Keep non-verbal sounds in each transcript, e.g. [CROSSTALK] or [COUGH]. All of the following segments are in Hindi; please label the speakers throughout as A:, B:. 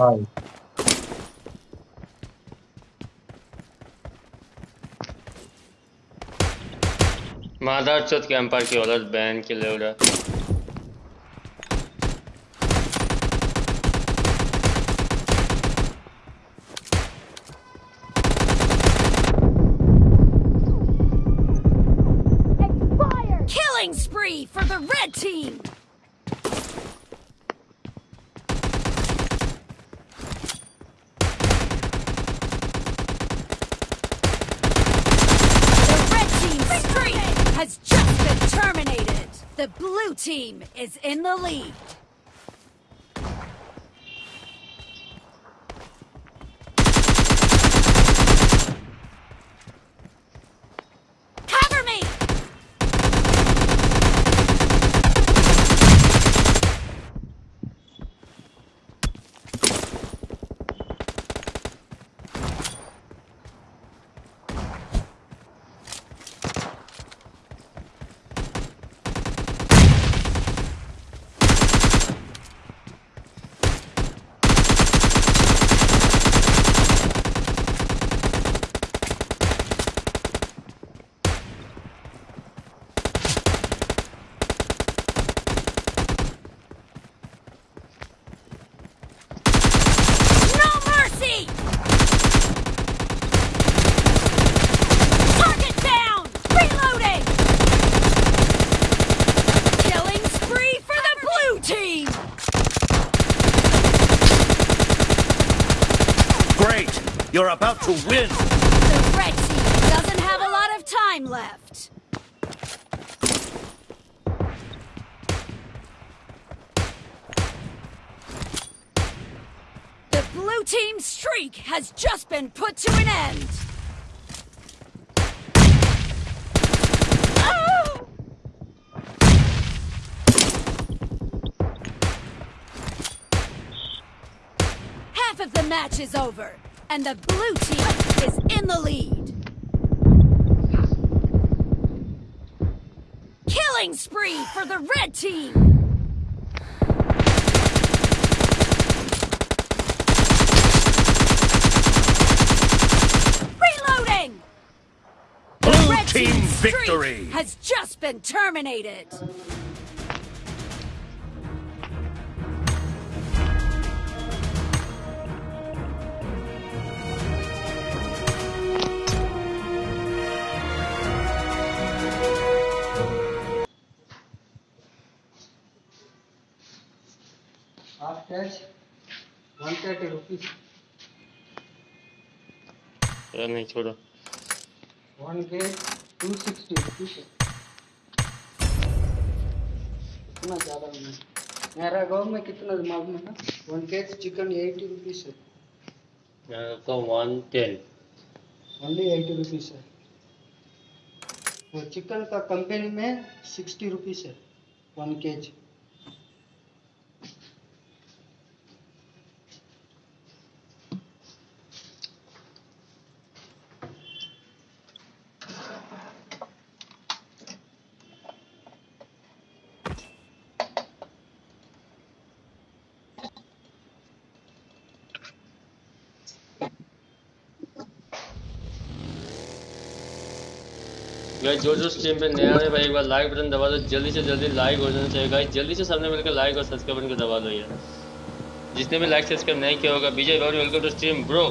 A: भाई
B: मादार चौथ कैंपर की औलत बैन के लिए उड़ा
C: is in the lead. Cover me! No mercy! Target down! Reloading! Killing spree for the blue team!
D: Great! You're about to win!
C: The red team doesn't have a lot of time left. The blue team's streak has just been put to an end. Ah! Half of the match is over, and the blue team is in the lead. Killing spree for the red team! Reloading!
D: Blue
C: Red
D: team victory!
C: has just been terminated.
E: Cash 130 rupees.
B: चलो नहीं छोड़ो।
E: One get 260 rupees. है इतना ज़्यादा नहीं। मेरा गाँव में कितना मालूम है वन केज चिकन 80 रुपीस है।
B: मेरा तो वन टेन
E: ओनली 80 रुपीस है। वो चिकन का कंपनी में 60 रुपीस है। वन केज
B: गाइस जो जो स्ट्रीम पे नया है भाई एक बार लाइक बटन दबा दो जल्दी से जल्दी लाइक हो जाना चाहिए गाइस जल्दी से सबने मिलकर लाइक और सब्सक्राइब बटन को दबा दो यार। जिसने भी लाइक सब्सक्राइब नहीं किया होगा विजय भाई वेलकम टू स्ट्रीम ब्रो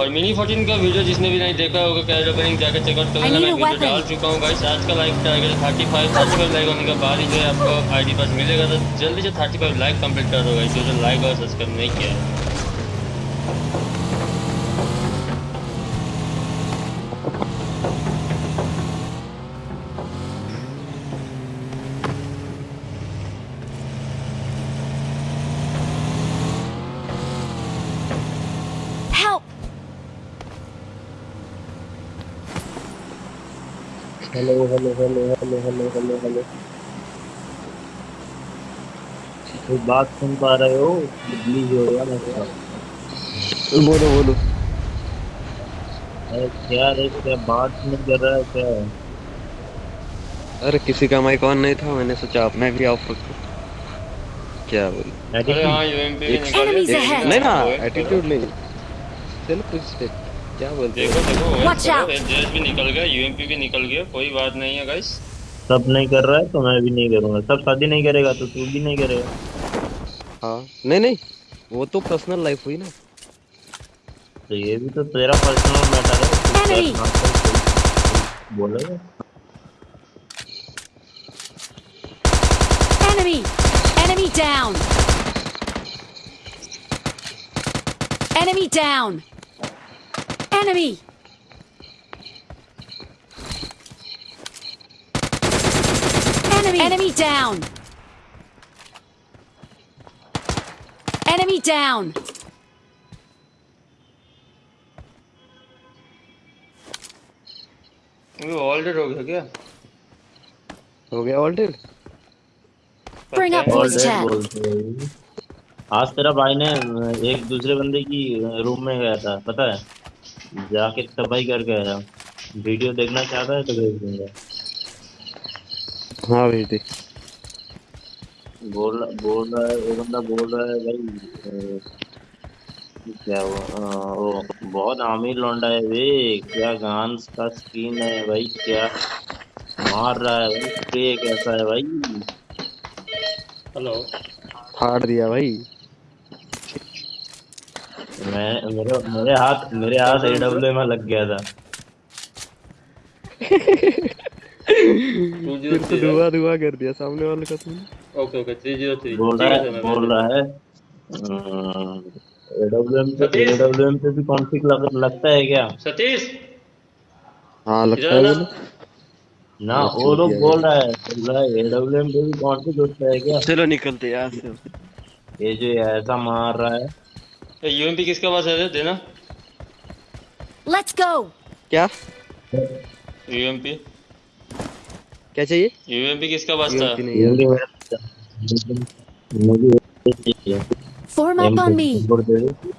B: और मिनी 14 का वीडियो जिसने भी नहीं देखा होगा कैरेट ओपनिंग जाकर चेकआउट कर। लेना मैं वीडियो डाल चुका हूँ गाइस आज का लाइक टारगेट 35 35 लाइक होने के बाद ही जो है आपको आईडी पास मिलेगा। तो जल्दी से 35 लाइक कंप्लीट कर दो गाइस जो जो लाइक और सब्सक्राइब नहीं किया। है
C: Help!
A: Hello hello hello hello hello hello hello कोई बात सुन पा रहे हो? बिजली हो मेरे साथ
F: बोलो बोलो।
A: अरे क्या रे क्या बात नहीं कर रहा है क्या?
F: अरे किसी का माइक ऑन नहीं था मैंने सोचा अपना भी ऑफ़ रखो। क्या बोल?
B: अरे हाँ यूएमपी भी निकाल
C: Enemies
F: नहीं ना एटीट्यूड नहीं। सेल्फ रिस्पेक्ट क्या बोलते
B: देखो देखो. एड्रेस भी निकल गया यूएमपी भी निकल गया कोई बात नहीं है गाइस
A: सब नहीं कर रहा है तो मैं भी नहीं करूँगा। सब शादी नहीं करेगा तो तू भी नहीं करेगा।
F: हाँ नहीं नहीं वो तो पर्सनल लाइफ हुई ना
A: तो ये भी तो तेरा पर्सनल मैटर है बोलेगा
C: Enemy! Enemy down! Enemy down! Enemy! Enemy! Enemy down! Enemy down!
B: वो ऑलरेडी हो गया क्या?
F: हो गया
C: Bring up
A: All
C: voice chat.
A: आज तेरा भाई ने एक दूसरे बंदे की रूम में गया था पता है? जाके तबाही करके आया। वीडियो देखना चाहता है तो भेज दूँगा।
F: हाँ भेज दे।
A: बोल बोल रहा है वो बंदा बोल रहा है भाई क्या वो वो बहुत आमिर लौंडा है वे क्या गांस का स्किन है भाई क्या मार रहा है भाई स्प्रे कैसा है भाई?
B: हेलो
F: फाड़ दिया भाई।
A: मैं मेरे मेरे हाथ मेरे हाथ एडब्ल्यू में लग गया था। [LAUGHS]
F: फिर तो धुआँ धुआँ कर दिया सामने वाले का तुमने
B: okay okay three zero three
A: बोल रहा है बोल रहा है। एडब्ल्यू पे
B: सतीश?
A: एडब्ल्यू पे भी कॉन्फ्लिक्ट लग, लगता है क्या?
B: सतीश!
F: हाँ लगता है
B: ना।
A: ना वो लोग बोल रहा है बोल रहा है एडब्ल्यू पे भी कॉन्फ्लिक्ट होता है क्या?
F: चलो निकलते हैं से।
A: ये जो ऐसा मार रहा है।
B: यूएमपी किसके पास है देना।
C: Let's go!
F: क्या?
B: यूएमपी
F: क्या चाहिए?
B: यूएमपी किसका पास था?
C: Form up on me!
A: M4 दे दो।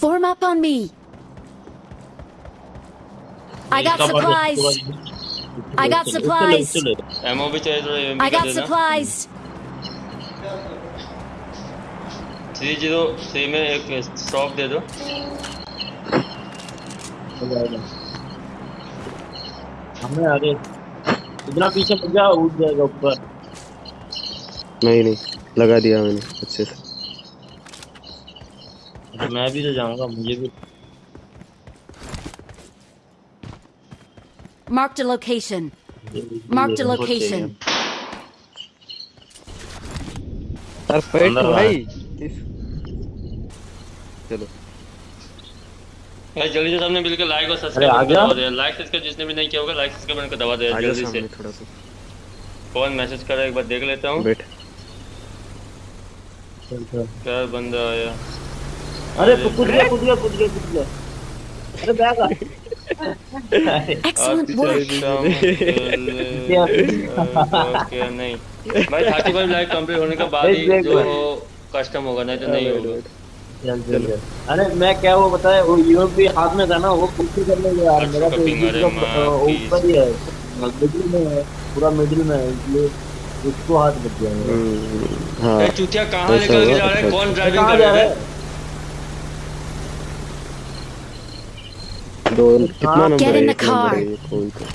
C: Form up on me! I got
A: इसका बाद-
C: supplies!
A: इसके बाद-
C: I got
A: इसको ले,
C: supplies.
A: इसको ले, इसको ले।
B: एमओ भी चाहिए तो यूएमपी
C: I
B: का
C: got
B: देना
C: supplies!
B: थ्री जीरो थ्री में एक स्टॉप दे दो
A: हमें अरे इतना पीछे मत जा उठ जाएगा ऊपर
F: नहीं नहीं लगा दिया मैंने अच्छे से।
A: मैं भी तो जाऊँगा मुझे भी।
C: Marked a location. Marked a location.
F: Perfect
A: अंदर
F: भाई चलो।
B: यार जल्दी से सबने मिलकर लाइक और सब्सक्राइब? दबा दे लाइक सब्सक्राइब जिसने भी नहीं किया होगा लाइक सब्सक्राइब को दबा दे
F: आ
B: जल्दी से।
F: सामने थोड़ा सा।
B: कौन मैसेज कर रहा है? एक बार देख लेता हूँ।
F: बैठ
A: चल, चल।
B: क्या बंदा आया?
A: अरे कूद गया कूद गया कूद गया कूद गया। अरे बैग आ।
C: Work!
B: शाम
A: क्या?
B: नहीं। भाई थर्टी फाइव लाइक कंप्लीट होने के बाद ही जो कस्टम होगा नहीं तो नहीं होगा।
A: चल। चल। चल। अरे मैं क्या वो बताया वो यूएमपी हाथ में था ना वो पीछे करने गया। यार
B: अच्छा,
A: मेरा तो। ऊपर ही है। मिडिल में है पूरा मिडिल में है इसलिए। उसको हाथ बच गया
F: हम्म, हाँ।
B: ए, चूतिया कहाँ निकल के जा रहा है। कौन
A: अरे
B: ड्राइविंग कर रहा
A: रहा
B: है?
A: है?
F: दो कितना
A: हाँ,
F: नंबर है एक नंबर. है ये कौन का?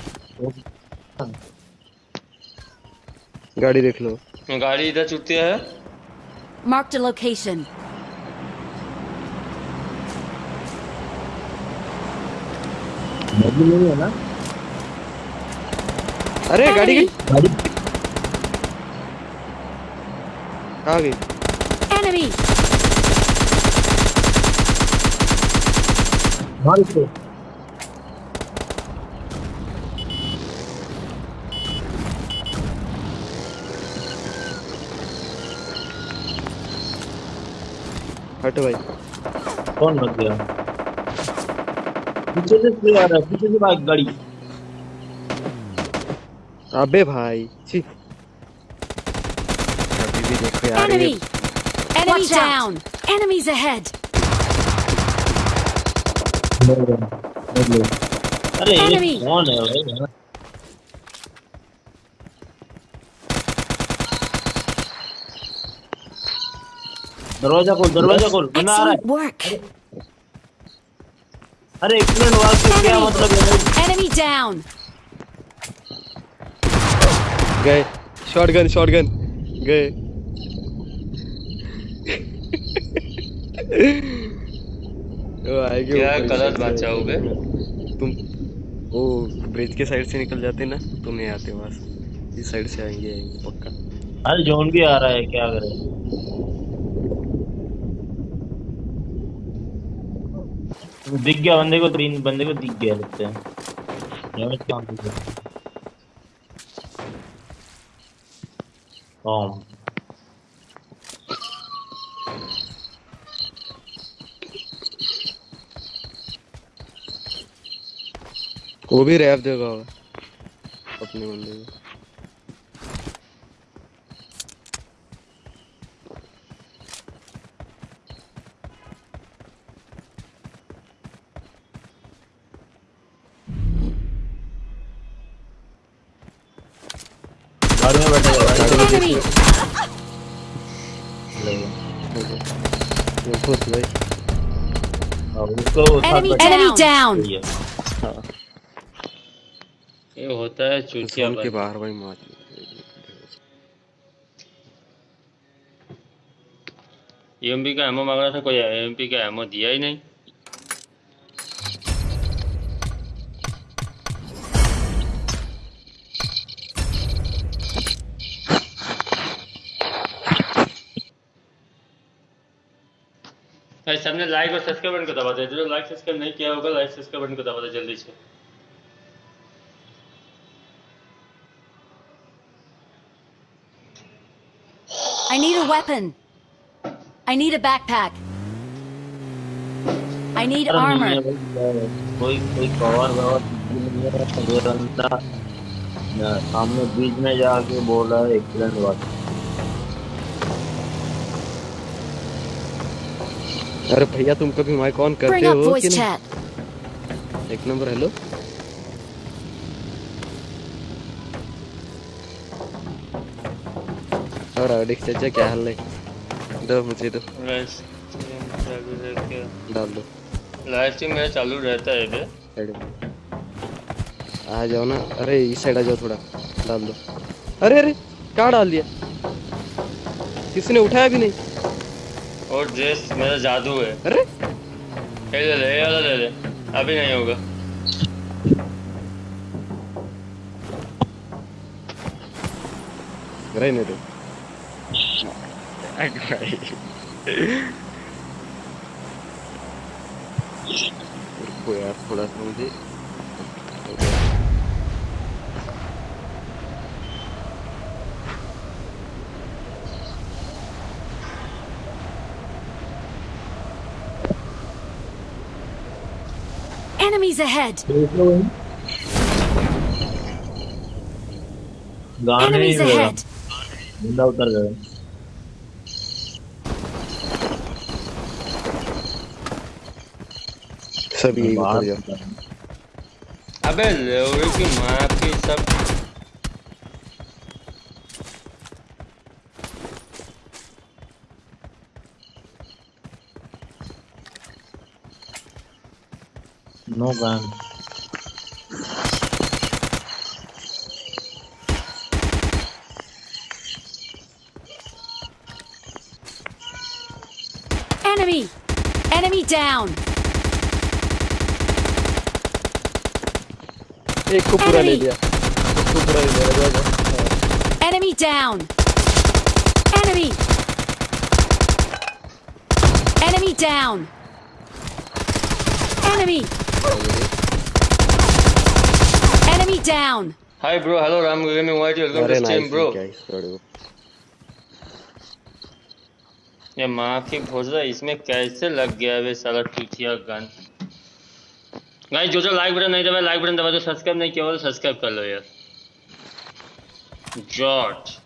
F: गाड़ी देख लो।
B: गाड़ी इधर चुतिया है।
C: Marked a location.
A: मिडिल में ही है ना?
F: अरे गाड़ी
A: गाड़ी
F: कहाँ गई।
C: Enemy!
A: मार इसको।
F: हट भाई।
A: कौन लग गया? पीछे से स्प्रे आ रहा है पीछे से बाइक गाड़ी।
F: अबे भाई छी। अभी भी देखो यार ये
C: Enemy! Enemy down! Enemies ahead!
A: अरे ये
C: Enemy!
A: कौन है भाई दरवाज़ा खोल दरवाज़ा खोल बंदा आ रहा
C: Excellent work.
A: है अरे एक्सीलेंट वार से क्या मतलब है भाई?
C: Enemy down.
F: गए शॉटगन शॉटगन गए वो आएँगे
B: क्या गलत बात चाहोगे
F: तुम वो ब्रिज के साइड से निकल जाते ना तुम नहीं आते वहाँ से। इस साइड से आएँगे आएँगे पक्का।
A: अरे जोन भी आ रहा है क्या करें? दिख गया बंदे को तीन बंदे को दिख गया लगता है। डैमेज कहाँ दिख गया बॉम्ब
F: वो भी रैप देगा होगा अपने बंदे को
A: गाड़ी में बैठे गाड़ी में
C: Enemy.
F: वो खुश भाई
A: हाँ, उसको उठा
C: down.
A: है।
B: ये होता है चूतिया
F: के बाहर भाई मार
B: यूएमपी का एमओ मांग रहा था कोई यूएमपी का एमओ दिया ही नहीं। सबने लाइक और सब्सक्राइब बटन को दबा दे जो लाइक सब्सक्राइब नहीं किया होगा लाइक सब्सक्राइब बटन को दबा दे जल्दी से।
C: I need a weapon. I need a backpack. I need
A: अरे
C: armor.
A: कोई कोई कवर ववर नहीं ये बंदा ना, सामने बीच में जाके बोल है
F: अरे भैया तुम कभी माइक ऑन करते हो कि नहीं एक नंबर हेलो और अडिक चाचा क्या हाल है। दो मुझे दो। डाल दो।
B: लाइव स्ट्रीम मेरा चालू रहता है बे
F: आ जाओ ना। अरे इस साइड आ जाओ थोड़ा। डाल दो। अरे अरे कहाँ डाल दिया? किसी ने उठाया भी नहीं।
B: और ड्रेस मेरा जादू है।
F: अरे।
B: ले ले वाला ले ले। अभी नहीं होगा।
F: रहने दो great. voy a por las nubes.
C: Enemies ahead. Enemies ahead.
A: बंदा उतर गया
F: सब यही
A: बाहर
F: उतर जाओ
A: उतर गया।
B: अबे लोरी की माँ की सब
A: no gun
C: Enemy. Enemy down.
F: एक को पूरा ले
C: Enemy.
F: लिया एक को पूरा ले लिया जा जा हाँ।
C: Enemy down. Enemy. Enemy down. Enemy. Enemy down.
B: Hi bro hello Ram gaming white welcome
F: अरे
B: टू स्ट्रीम
F: नाइस
B: ब्रो
F: क्या इस बड़े को
B: ये माँ की भोजरा इसमें कैसे लग गया वे साला टूटिया गन गाइस जो जो लाइक बटन नहीं दबा लाइक बटन दबा दो सब्सक्राइब नहीं किया हो तो सब्सक्राइब कर लो यार। जॉर्ज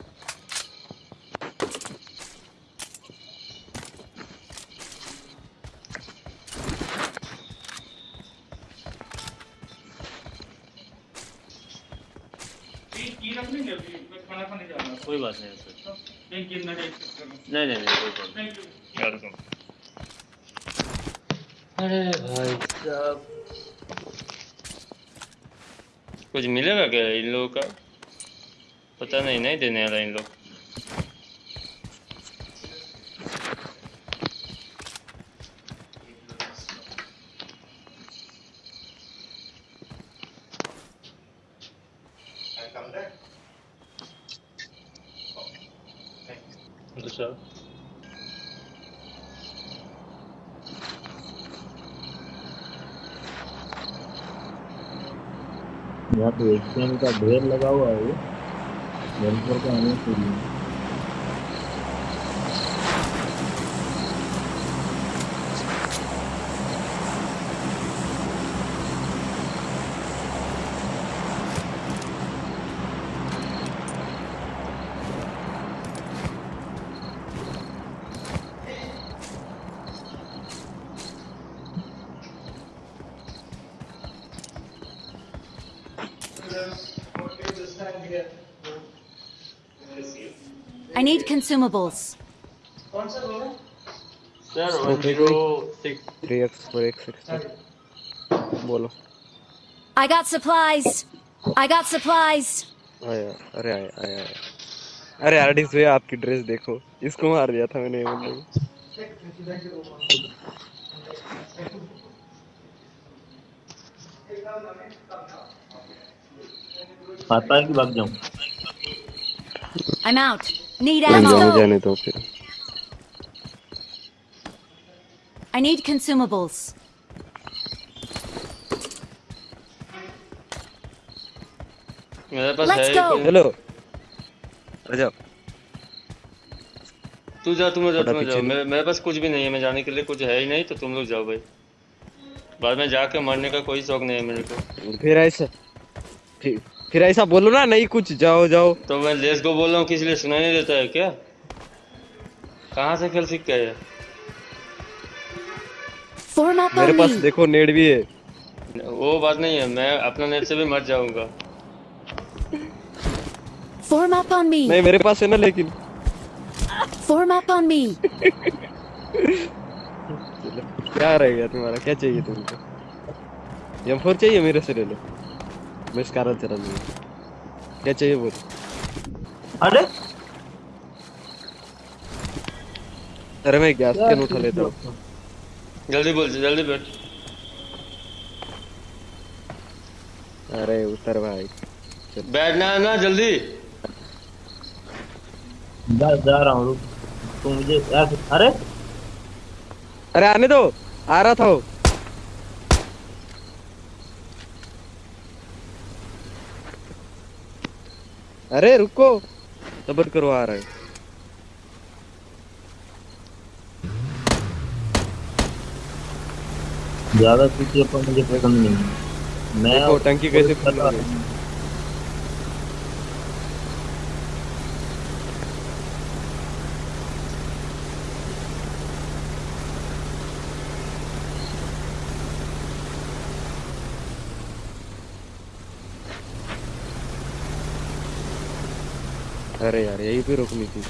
B: कोई बात नहीं सर नहीं नहीं नहीं कोई बात नहीं वेलकम अरे भाई साहब कुछ मिलेगा क्या इन लोगों का? पता नहीं नहीं देने वाला इन लोग।
A: तो एशियन का ढेर लगा हुआ है ये। का आने के लिए
C: I need consumables.
E: कौन सा बोला
B: sir one
F: Okay,
B: zero six
F: three x four x six बोलो
C: I got supplies. I got supplies.
F: आया अरे आया आया आया अरे आर्टिस्ट भैया आपकी ड्रेस देखो। इसको मार दिया था मैंने ये बंदे को।
A: आता है कि भाग जाऊँ
C: I'm out. Need ammo.
F: जाने दो फिर
C: I need consumables.
B: मेरे पास
C: Let's
B: है
F: आ जाओ।
B: तू जा तुम जाओ तुम जाओ मेरे मेरे पास कुछ भी नहीं है मैं जाने के लिए कुछ है ही नहीं तो तुम लोग जाओ भाई। बाद में जाके मरने का कोई शौक नहीं है मेरे को।
F: फिर ऐसा। फिर, फिर ऐसा बोलो ना नहीं कुछ जाओ जाओ।
B: तो मैं लेस को बोल रहा हूँ किस लिए सुनाई नहीं देता है क्या? कहाँ से खेल सीख
C: up
F: मेरे पास देखो नेट भी है।
B: वो बात नहीं है मैं अपना नेट से भी मर जाऊँगा।
C: Form up on me.
F: नहीं मेरे पास है ना लेकिन।
C: Form up on me.
F: क्या रहेगा तुम्हारा? क्या चाहिए तुमको? एम फोर चाहिए मेरे से ले लो। मैं स्कारल चला लूँगा। क्या चाहिए बोल?
A: अरे?
F: अरे मैं गैस कैन उठा लेता हूँ।
B: जल्दी बोल जल्दी बैठ
F: अरे उतर भाई।
B: बैठना ना जल्दी।
A: जा जा रहा हूँ रुक। तू मुझे अरे?
F: अरे आने दो। आ रहा था वो अरे रुको। सबर करो आ रहा है।
A: ज़्यादा मुझे पसंद नहीं मैं
F: टंकी कैसे
A: कर रहा
F: फुल हो गई।
A: हूँ।
F: अरे यार यही पे रोकनी थी।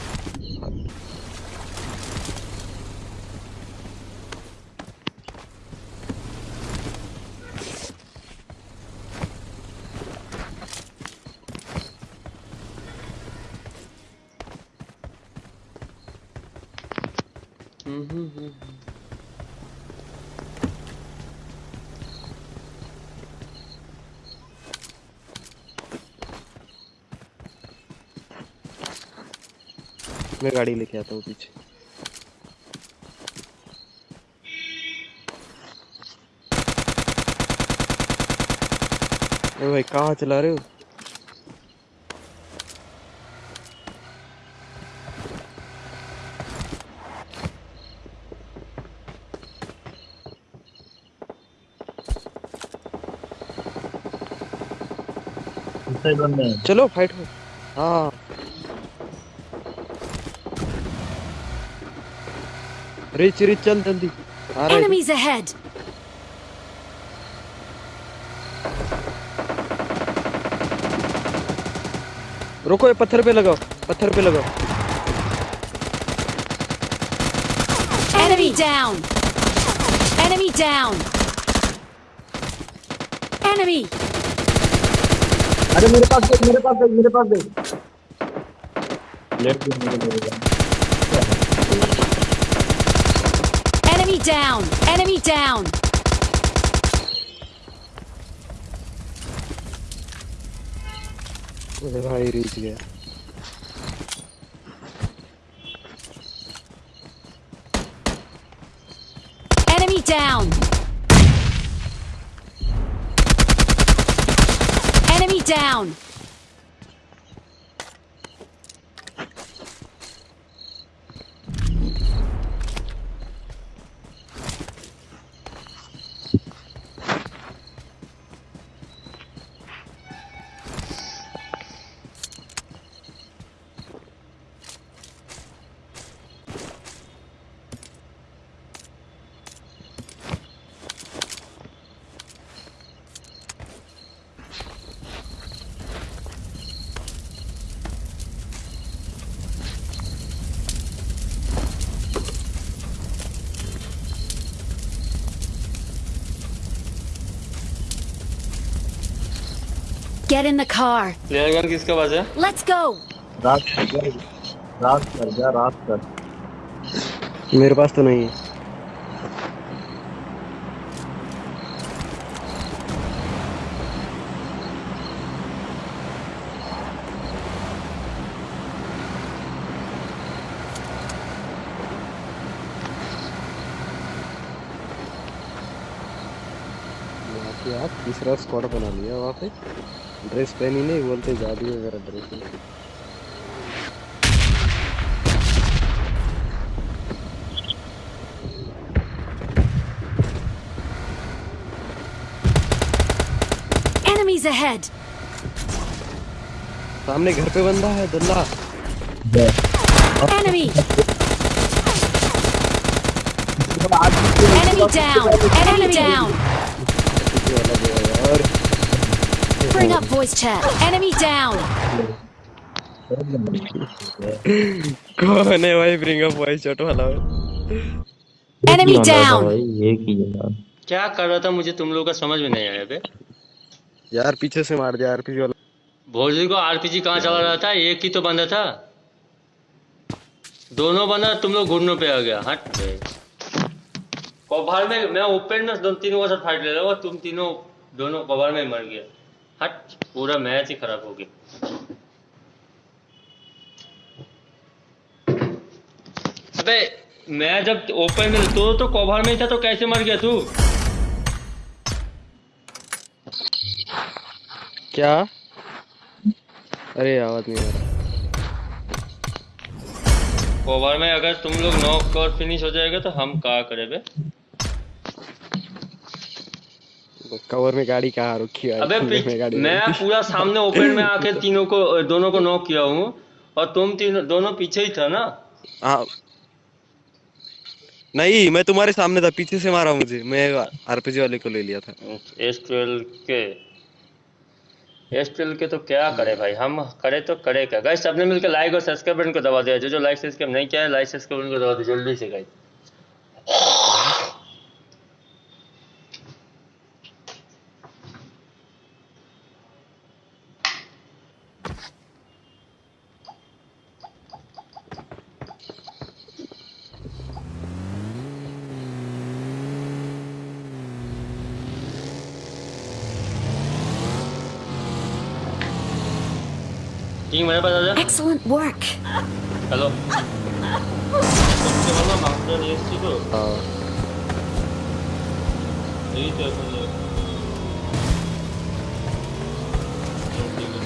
F: मैं गाड़ी लेके आता हूँ पीछे। अरे भाई कहाँ चला रहे हो?
A: हैं।
F: चलो फाइट हो। हाँ। रिच रिच चल जल्दी आ रहा
C: Enemies ahead.
F: रुको ये पत्थर पे लगाओ पत्थर पे लगाओ
C: Enemy down! Enemy down! Enemy!
A: अरे मेरे पास देख मेरे पास देख मेरे पास देख लेफ़्ट में मेरे
C: down! Enemy down!
F: अरे भाई रीच गया
C: Get in the car.
B: Player gun किसके पास है
C: Let's go!
A: रात कर रात कर जा रात कर
F: मेरे पास तो नहीं है तीसरा स्क्वाड बना लिया वहाँ पे ड्रेस पहनी नहीं बोलते जादू है मेरा ड्रेस
C: Enemies ahead!
F: सामने घर पे बंदा है Dulla
C: Enemy! Enemy down! Enemy down!
F: पीछे वाला जो है यार
C: Bring up voice chat. Enemy down!
F: कौन है भाई? ब्रिंग अप वॉइस चैट वाला।
C: Enemy down!
A: ये की यार।
B: क्या कर रहा था? मुझे तुम लोगों का समझ में नहीं आया बे।
F: यार पीछे से मार दिया आरपीजी वाला।
B: भोजरी को आरपीजी कहाँ चला रहा था? एक ही तो बंदा था। दोनों बंदा तुम लोग घूमने पे आ गया। हट कवर में मैं ओपन में दो तीनों के साथ फाइट ले रहा हूँ और तुम तीनों दोनों कवर में मर गए। हट पूरा मैच ही खराब हो गया। अबे मैं जब ओपन में तो तो कवर में था तो कैसे मर गया तू?
F: क्या? अरे आवाज़ नहीं आ रहा।
B: कवर में अगर तुम लोग नॉक और फिनिश हो जाएगा तो हम क्या करें बे?
F: कवर में गाड़ी कहाँ रुकी है?
B: अबे
F: में
B: मैं पूरा सामने ओपन में आके तीनों को दोनों को नॉक किया हूँ और तुम तीनों दोनों पीछे ही था ना?
F: हाँ। नहीं मैं तुम्हारे सामने था पीछे से मारा मुझे। मैं आरपीजी वाले को ले लिया था।
B: S twelve K. S twelve K तो क्या करे भाई? हम करे तो करे क्या? गाइस सबने मिलकर लाइक और सब्सक्राइब बटन को दबा दिया। जो जो लाइक सब्सक्राइब नहीं किया है लाइक सब्सक्राइब बटन को दबा दो जल्दी से गाइस
C: Excellent work!
B: हेलो सबसे वाला मास्टर ये सी तो
F: हाँ
B: यही तो अपन लोग ठीक है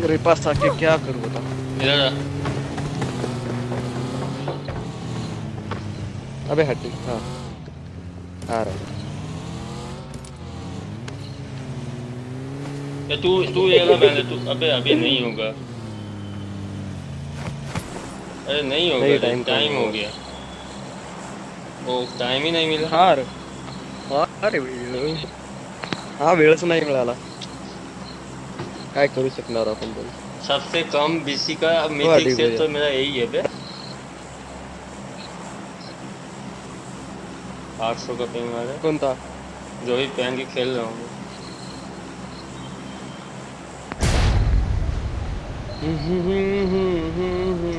F: मेरे पास आके क्या करूँ बता
B: इधर
F: अबे हट हाँ। आ रहा है।
B: तू तू ये ना मैंने तू अबे अभी नहीं होगा। अरे नहीं होगा टाइम टाइम हो गया। ओ टाइम ही नहीं मिला।
F: हार हाँ अरे हा वेळच नाही मिळाला काय करू शकणार आपण पण
B: सबसे कम बीसी का
F: ठीक
B: मिथिक से तो मेरा यही है बे। आठ सौ का पिंग मारे
F: कोणता
B: जो ही पहन के खेल रहा हूँ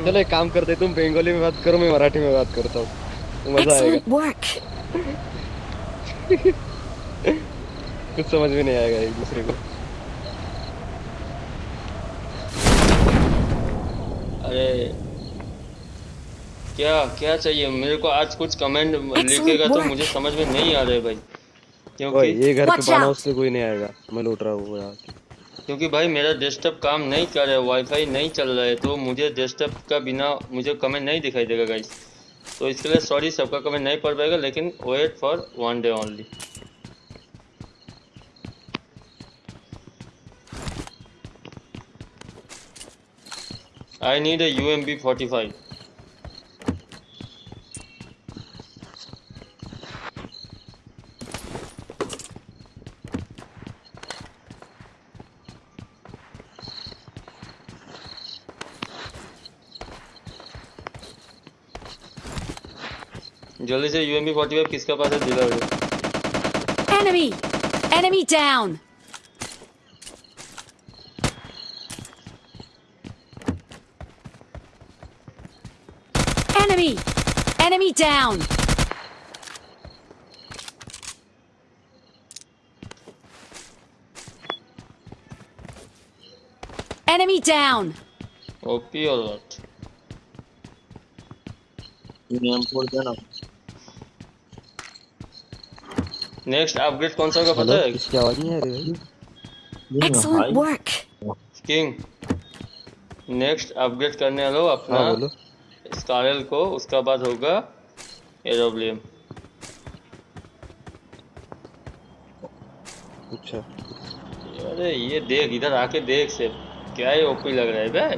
F: चलो एक काम करते तुम बंगाली में बात करो मैं मराठी में बात करता हूँ। तो मज़ा आएगा। [LAUGHS] कुछ समझ में नहीं आएगा एक दूसरे को।
B: अरे क्या क्या चाहिए? मेरे को आज कुछ कमेंट लिखेगा तो मुझे समझ में नहीं आ रहे भाई। क्योंकि
F: ये घर पे बाना उससे कोई नहीं आएगा। मैं लौट रहा हूँ यहाँ
B: क्योंकि भाई मेरा डेस्कटॉप काम नहीं कर रहा है वाईफाई नहीं चल रहा है तो मुझे डेस्कटॉप का बिना मुझे कमेंट नहीं दिखाई देगा गाइस तो इसके लिए सॉरी सबका कमेंट नहीं पढ़ पाएगा लेकिन wait for one day only I need a U M P forty 45 जल्दी से UMB 45 किसका पास है दिला दो
C: Enemy! Enemy down! Enemy! Enemy down! Enemy down!
B: OP और व्हाट
A: नेम फोड़ देना
B: नेक्स्ट अपग्रेड कौन सा होगा पता है?
F: इसकी आवाज़ नहीं आ रही भाई।
C: Excellent work!
B: King next upgrade करने वालों
F: हाँ
B: अपना
F: बोलो।
B: स्कारल को उसका बाद होगा एरोब्लेम
F: अच्छा।
B: अरे ये देख इधर आके देख से। क्या ये ओपी लग रहा है बे?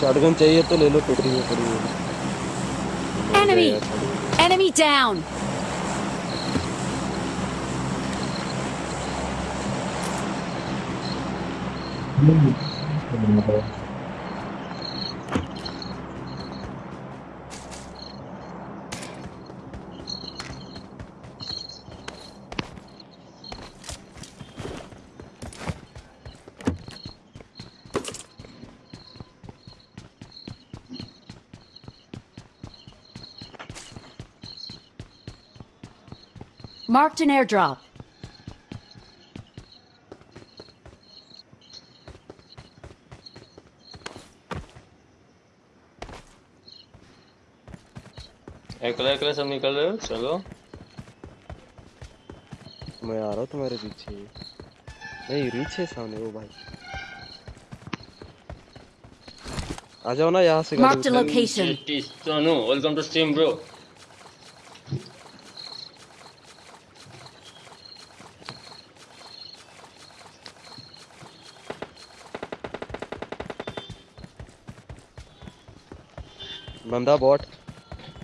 F: शॉटगन चाहिए तो ले लो टोकरी में पड़ी है।
C: Enemy! Enemy down! Marked an airdrop.
B: एकला एकला सब निकल रहे हो चलो
F: मैं आ रहा हूँ तुम्हारे पीछे। नहीं रीच है सामने वो भाई। आ जाओ ना यहाँ से
C: Marked a
F: गाड़ी
C: location.
B: Sonu welcome to stream
F: bro बंदा बॉट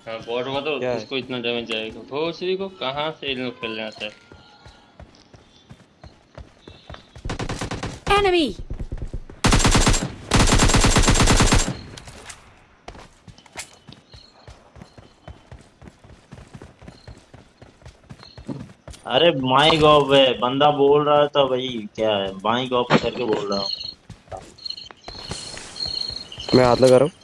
B: हाँ बॉट होगा तो उसको इतना डैमेज जाएगा। भोसड़ी को कहाँ से इन लोग खेलने आता है?
C: Enemy!
A: अरे माई गॉप है। बंदा बोल रहा था भाई क्या है? माई गॉप करके बोल रहा हूँ।
F: मैं हाथ लगा रहा हूँ।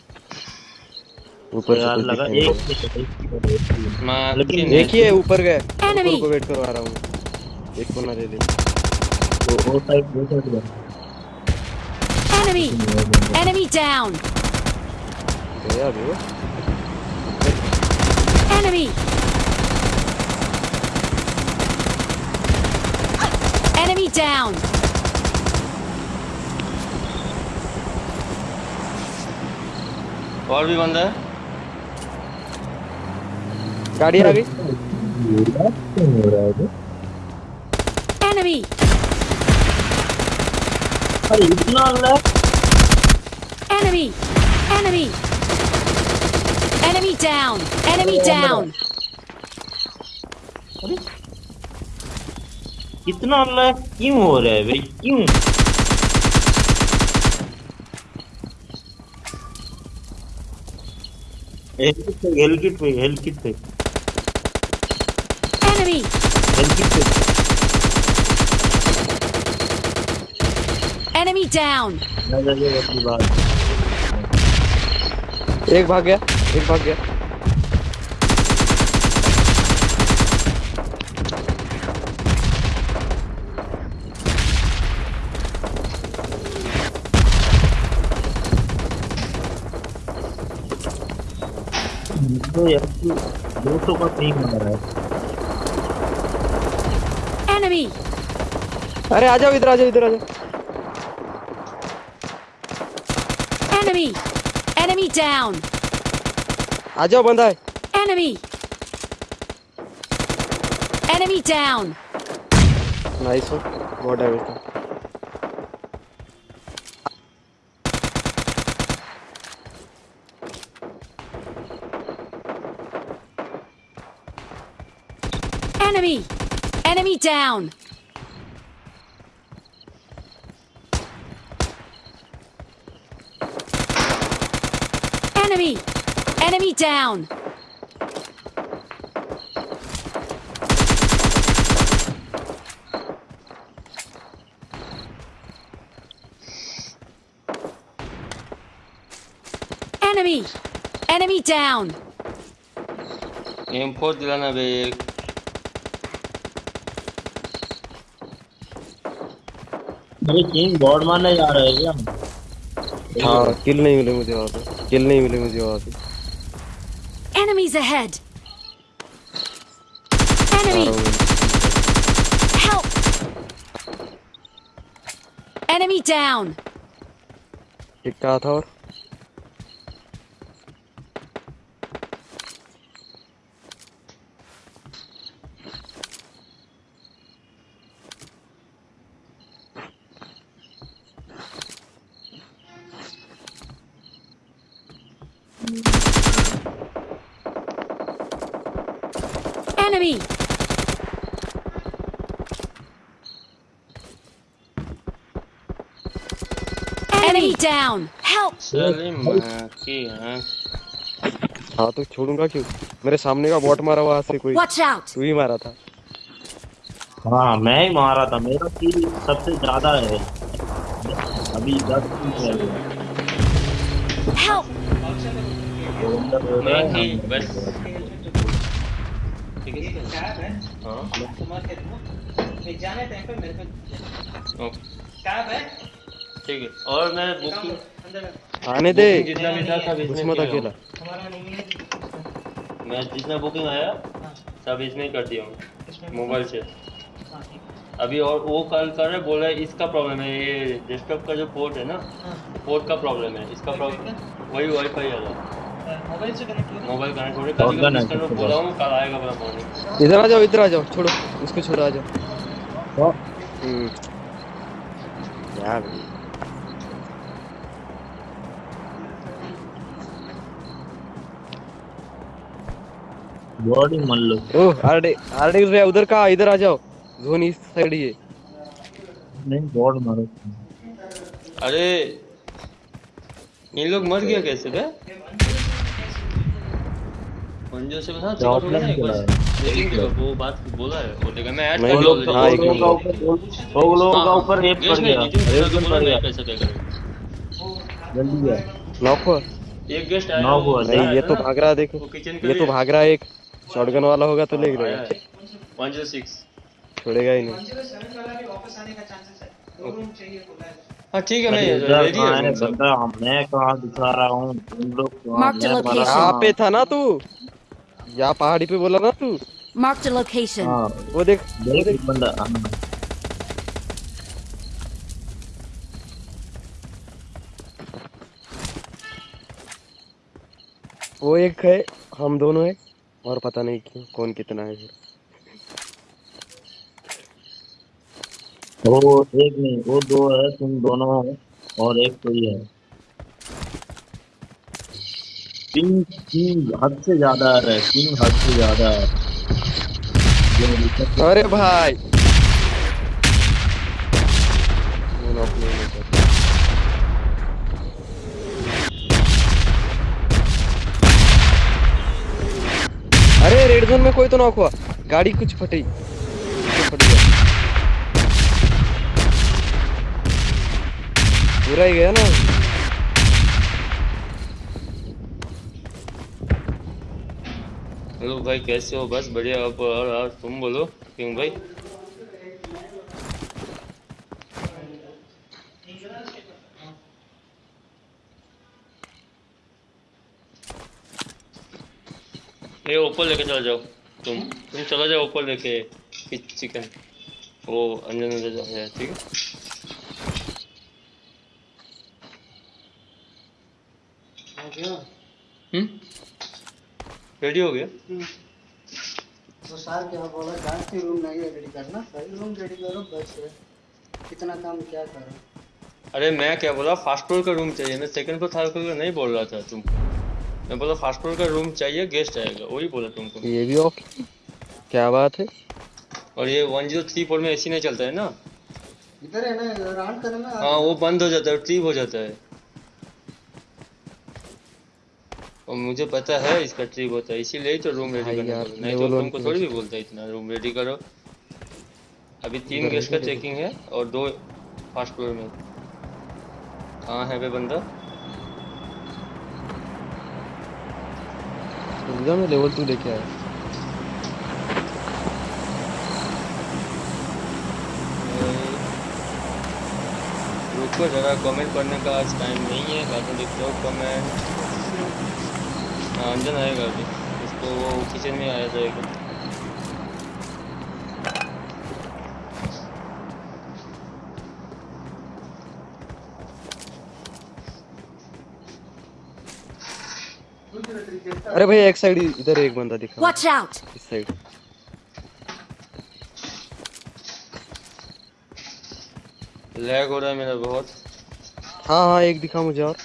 F: ऊपर से
A: लगा एक
B: माँ
A: लेकिन
F: दे। है ऊपर गए! ऊपर को वेट करवा रहा हूँ एक को ना ले ले
A: वो वो साइड वो साइड गया।
C: Enemy! Enemy down!
F: गया वो
C: Enemy! Enemy down!
B: और भी बंदा है
F: गाड़ी आ गई
C: Enemy!
A: अरे इतना
C: Enemy! Enemy! Enemy down! Enemy down!
A: कितना लैग क्यों हो रहा है भाई क्यों हेल किट पे हेल किट पे हेल किट पे
C: Enemy!
A: हेल किट पे
C: Enemy down!
A: ना जाइए अपनी बात
F: एक भाग गया एक भाग गया।
A: तो यार दो सौ का पिंग मार रहा है।
C: अभी
F: अरे आ जाओ इधर आ जाओ इधर आ जाओ।
C: एनिमी एनिमी डाउन
F: आ जाओ बंदा
C: एनिमी एनिमी डाउन
F: नाइस हो डैमेज था
C: enemy. Enemy down! Enemy! Enemy down! Enemy! Enemy down!
A: अरे किंग गॉड मारने जा रहे हैं क्या
F: हाँ किल नहीं मिले मुझे वहाँ पे किल नहीं मिले मुझे वहाँ पे
C: enemies ahead
F: enemy help
C: enemy
F: मैं।
C: Help! Enemy down!
F: एक कहा था और
C: Enemy! Enemy down! Help!
B: चली माँ की हाँ
F: हाँ तो छोड़ूँगा क्यों? मेरे सामने का बॉट मारा वहाँ से कोई। तू ही मारा था।
A: हाँ मैं ही मारा था। मेरा किल सबसे ज़्यादा है। अभी दस किल है। रहा है,
B: बस। ठीक है
G: है
B: हाँ
G: है।
B: ठीक है। और मैं बुकिंग।
F: आने दे।
B: जितना भी था सब इसमें किया
F: अकेला
G: हमारा नहीं है
B: मैं जितना बुकिंग आया
G: हाँ,
B: सब इसमें ही कर दिया हूँ।
G: इसमें
B: मोबाइल से।
G: हाँ, है।
B: अभी और वो कॉल कर रहे बोल रहे इसका प्रॉब्लम है ये डेस्कटॉप का जो पोर्ट है ना
G: हाँ,
B: पोर्ट का प्रॉब्लम है इसका प्रॉब्लम वही वाईफाई वाला
G: मोबाइल से कनेक्ट हो
B: मोबाइल कनेक्ट हो रहा है।
A: है
B: कल
A: सबके
B: बोला। हूँ कल आएगा बड़ा मॉर्निंग
F: इधर आ जाओ इधर आ जाओ छोड़ो उसको छोड़ो आ जाओ।
A: तो
F: हम्म। यार
A: बॉडी मान लो।
F: ओ आरडी आरडी रे उधर का इधर आ जाओ। जोन इस साइड ही है।
A: नहीं बॉड मारो।
B: अरे इन लोग मर गया कैसे बे पंजो से हाँ देखेंगे वो बात बोला है वो देखा मैं ऐड कर
F: लोग
B: दिया
F: हाँ, एक
A: लोगों का ऊपर वो लोगों का ऊपर रेप कर गया। रेप
B: तो
A: कर गया।
B: कैसे
A: जल्दी
F: नॉक
B: एक गेस्ट आया
A: हुआ,
F: नहीं ये तो भाग रहा है देखो। ये तो भाग रहा है एक। शॉटगन वाला होगा तो ले लेगा।
B: है ज़ीरो सिक्स
F: छोड़ेगा ही नहीं।
G: 107 वाला भी वापस आने का चांसेस है। रूम चाहिए बोला है
B: हाँ ठीक है मैं रेडी
A: कहाँ है।
B: है
A: मैं कहाँ दिखा रहा हूँ? तुम लोग मैं
F: यहाँ पे था ना तू? यहाँ पहाड़ी पे बोला ना तू?
C: A location.
A: हाँ।
F: वो देख।
A: देख। बंदा हाँ।
F: वो एक है हम दोनों है। और पता नहीं क्यों कौन कितना है। फिर
A: वो एक नहीं वो दो है तुम दोनों हो और एक कोई है। तीन तीन हद से ज़्यादा है तीन हद से ज़्यादा है।
F: अरे भाई मैंने अपने में कर- अरे रेड जोन में कोई तो नॉक हुआ। गाड़ी कुछ फटी। गया। पूरा ही गया ना।
B: हेलो भाई कैसे हो? बस बढ़िया। आप और, और तुम बोलो किंग भाई? ये ऊपर लेके चले जाओ। तुम तुम चला जाओ ऊपर लेके चिकन। वो अंजन अंदर है ठीक है?
E: हो
B: हम्म? रेडी हो गया?
E: हम्म। तो सर क्या बोला डांस की रूम नहीं है रेडी करना? सही रूम रेडी करो बस। कितना काम क्या करो?
B: अरे मैं क्या बोला फास्ट फ्लोर का रूम चाहिए मैं सेकंड फ्लोर थर्ड फ्लोर का नहीं बोल रहा था तुम। मैं बोला फास्ट फ्लोर का रूम चाहिए गेस्ट आएगा वही बोला तुमको।
F: ये भी ऑफ़ क्या बात है?
B: और ये वन ज़ीरो थ्री फोर में एसी नहीं चलता है ना?
E: इधर है ना ऑन करना
B: हाँ वो बंद हो जाता है ट्रिप हो जाता है। और मुझे पता है इसका ट्रिप होता है इसीलिए तो रूम रेडी करना नहीं तो तुमको थोड़ी भी बोलता है इतना रूम रेडी करो। अभी तीन गेस्ट का चेकिंग है और दो फास्ट फ्लोर में। कहाँ है वे बंदा?
F: सुविधा में लेवल टू लेके आया।
B: रुको जरा कमेंट करने का आज टाइम नहीं है बाद में देखते हो कमेंट हाँ अंजन आएगा अभी, इसको वो किचन में आया जाएगा।
F: अरे भाई एक साइड इधर एक बंदा दिखा।
C: Watch out!
F: इस साइड।
B: लैग हो रहा है मेरा बहुत।
F: हाँ हाँ एक दिखा मुझे और।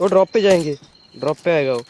F: वो ड्रॉप पे जाएँगे। ड्रॉप पे आएगा वो।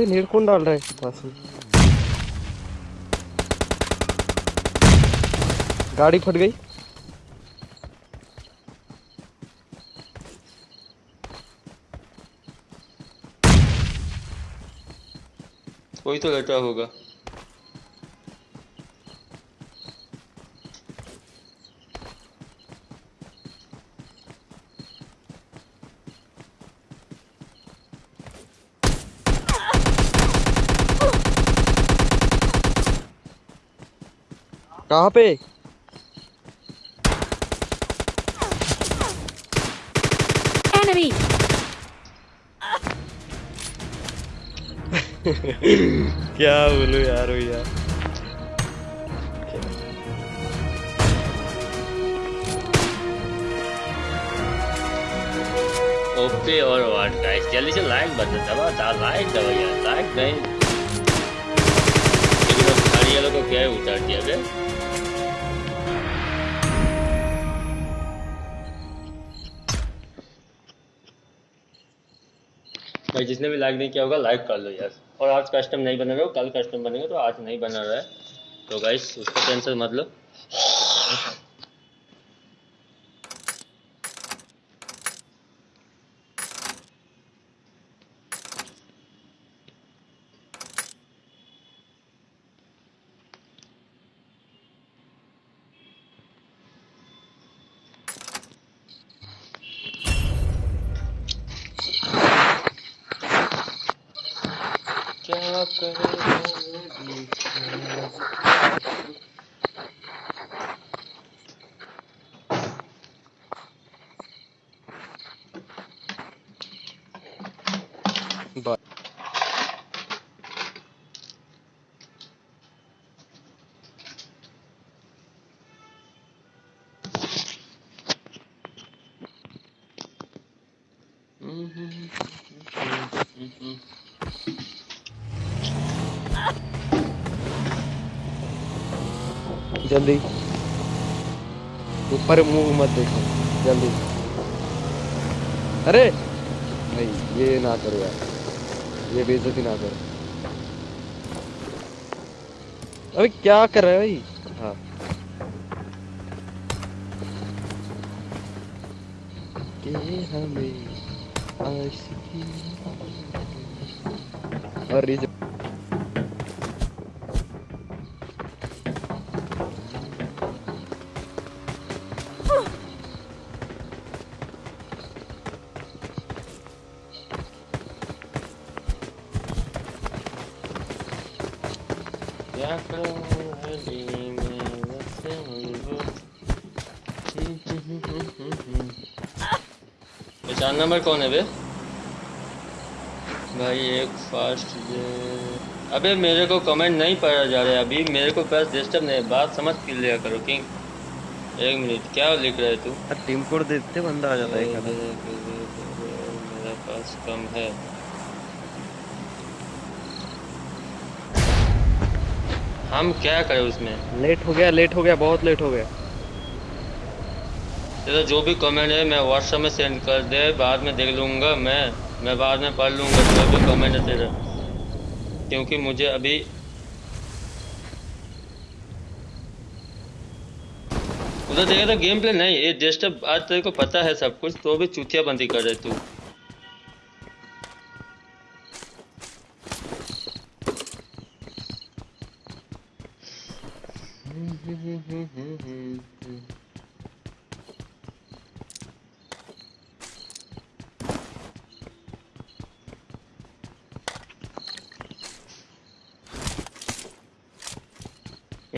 F: अबे नेट कौन डाल रहा है पास? में गाड़ी फट गई।
B: कोई तो लटा होगा।
F: कहाँ पे?
C: Enemy! [LAUGHS]
F: क्या बोलूँ यार भैया
B: ओपे और व्हाट गाइस जल्दी से लाइक बटन दबा दा लाइक दबा यार लाइक नहीं लेकिन अब खाड़ी वालों को क्या है उतार दिया बे भाई, जिसने भी लाइक नहीं किया होगा लाइक कर लो यार। और आज कस्टम नहीं बना रहे हो कल कस्टम बनेगा तो आज नहीं बना रहा है। तो गाइस उसका मत लो क्या करें
F: बाय जल्दी ऊपर मुँह मत देखो, जल्दी। अरे! नहीं, ये ना करो यार। ये बेइज्जती ना करो। अबे, क्या कर रहा है भाई? हाँ। कि हमें
B: पहचान नंबर कौन है बे? भाई एक फास्ट अबे मेरे को कमेंट नहीं पढ़ा जा रहा है। अभी मेरे को बस डिस्टर्ब नहीं बात समझ के लिया करो किंग एक मिनट क्या लिख रहा है तू?
F: टीम कोड देते बंदा आ जाता है।
B: मेरे पास कम है। हम क्या करें उसमें?
F: लेट हो गया लेट हो गया बहुत लेट हो गया।
B: तेरा जो भी कमेंट है, मैं व्हाट्सएप में सेंड कर दे, बाद में देख लूँगा मैं। मैं बाद में पढ़ लूँगा जो भी कमेंट है तेरा। क्योंकि मुझे अभी उधर देखा था गेम प्ले नहीं, ये डिस्टर्ब आज तेरे को पता है सब कुछ तो भी चूतिया बंदी कर रहे तू।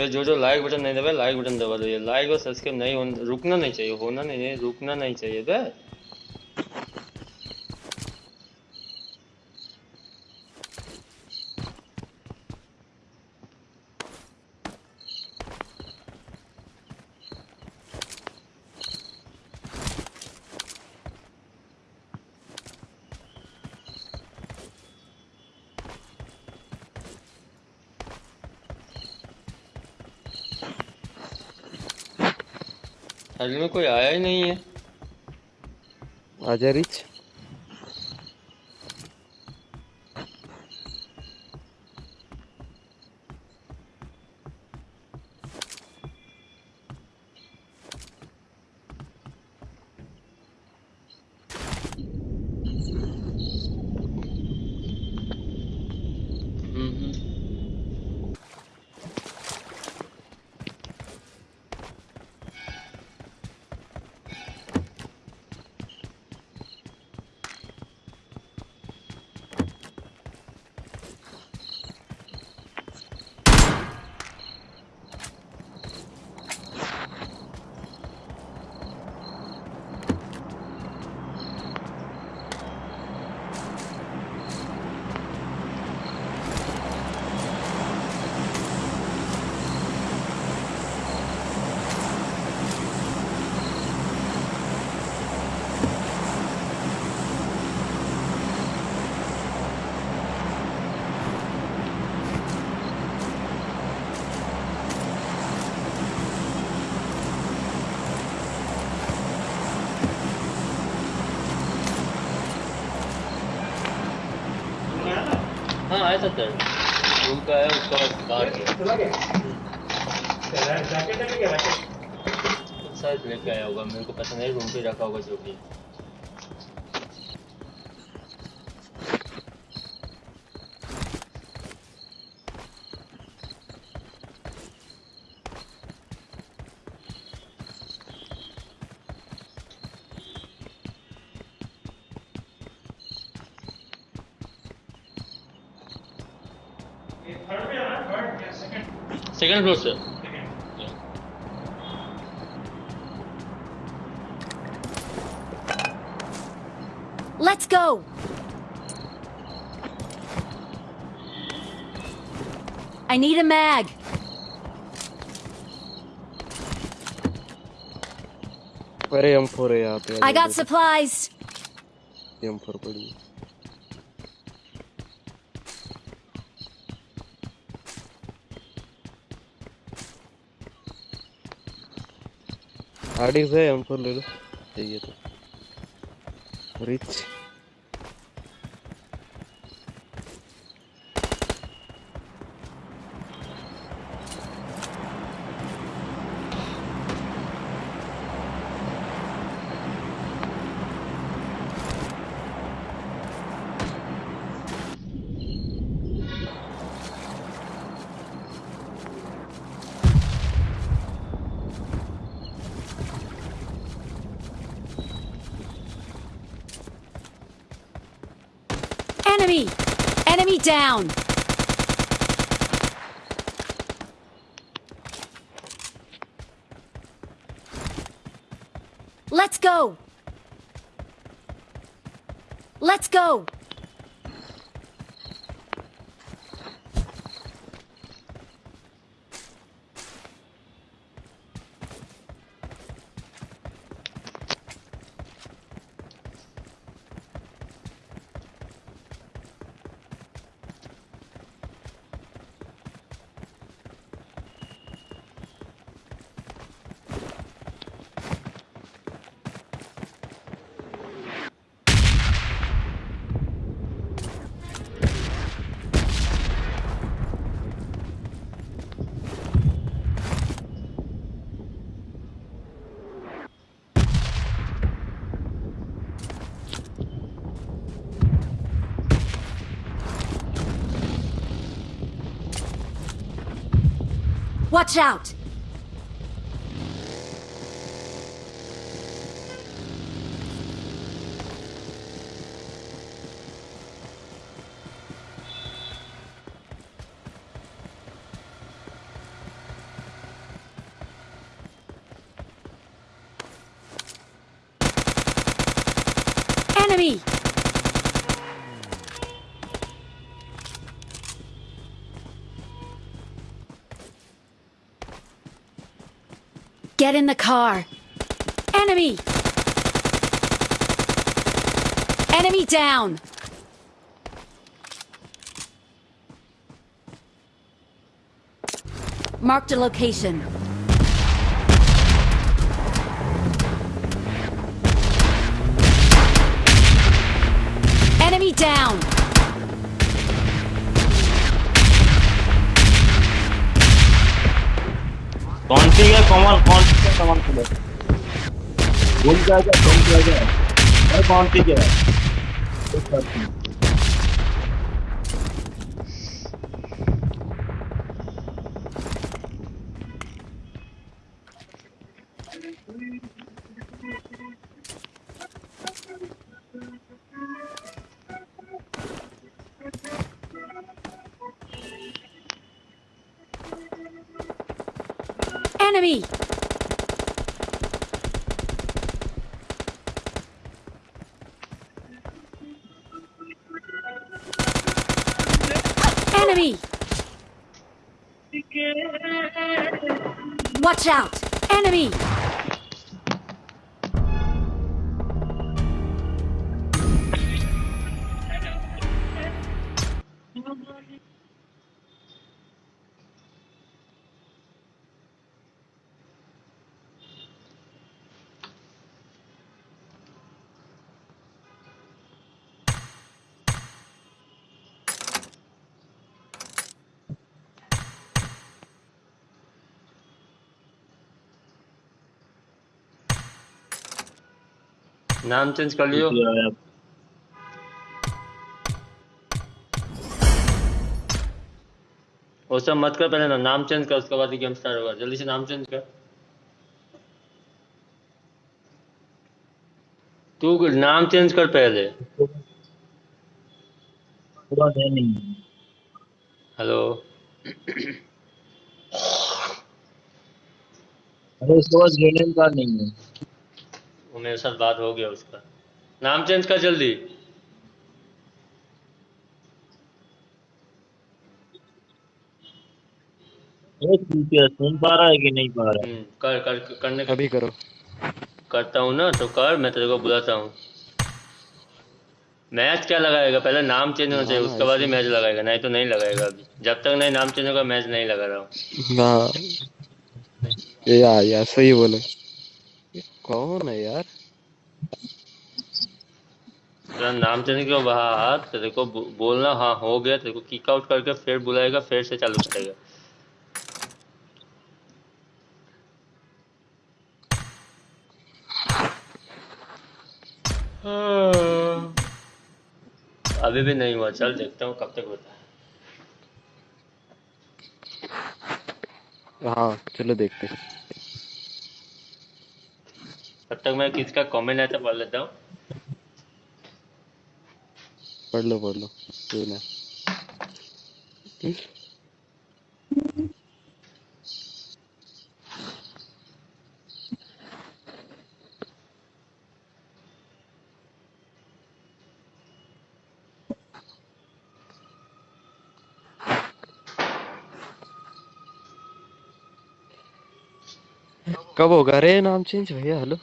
B: ये जो जो लाइक बटन नहीं दबा लाइक बटन दबा दो। ये लाइक और सब्सक्राइब नहीं होना, रुकना नहीं चाहिए, होना नहीं है, रुकना नहीं चाहिए, बे। हाल में कोई आया ही नहीं है।
F: आजा रिच।
B: आया था सर रूम का है उसका बाहर
G: है।
B: शायद लेके आया होगा मेरे को पसंद नहीं रूम पे रखा होगा जो भी। Second floor, sir.
C: Let's go! I need a mag. I got supplies.
F: M4 पड़ी है। आरडीएक्स है फोर ले लो चाहिए तो
C: reach down! Let's go! Let's go! Watch out! Get in the car. Enemy! Enemy down! Marked a location. Enemy down!
A: कौन सी है कमल कौन सी कमल खुले घूम आजा घूम आजा अरे कौन ठीक है
C: Enemy! Watch out! Enemy!
B: नाम चेंज कर लियो वो सब मत कर पहले ना नाम चेंज कर उसके बाद ही गेम स्टार्ट होगा जल्दी से नाम चेंज कर तू नाम चेंज कर पहले हेलो
A: अरे पास गेम कार्ड नहीं है
B: वो मेरे साथ बात हो गया उसका। नाम चेंज कर जल्दी
A: सुन पा रहा है कि नहीं पा रहा है?
B: हम्म, कर कर करने
F: अभी करो।
B: करता हूँ ना तो कर मैं तेरे को बुलाता हूँ। मैच क्या लगाएगा? पहले नाम चेंज होना चाहिए
F: हाँ,
B: उसके बाद ही मैच लगाएगा नहीं तो नहीं लगाएगा अभी। जब तक नहीं नाम चेंज होगा मैच नहीं लगा रहा हूँ।
F: हाँ। ये यार यार सही बोले। ये कौन है यार?
B: तेरा नाम चेंज क्यों बहा तेरे को बोलना हाँ हो गया। तेरे को किक आउट करके फिर बुलाएगा फिर से चालू करेगा। अभी भी नहीं हुआ। चल देखता हूँ कब तक होता है।
F: हाँ चलो देखते हैं।
B: तब तक मैं किसका कमेंट आया था पढ़ लेता हूँ।
F: पढ़ लो पढ़ लो, कोई ना। कब होगा? रे नाम चेंज भैया हेलो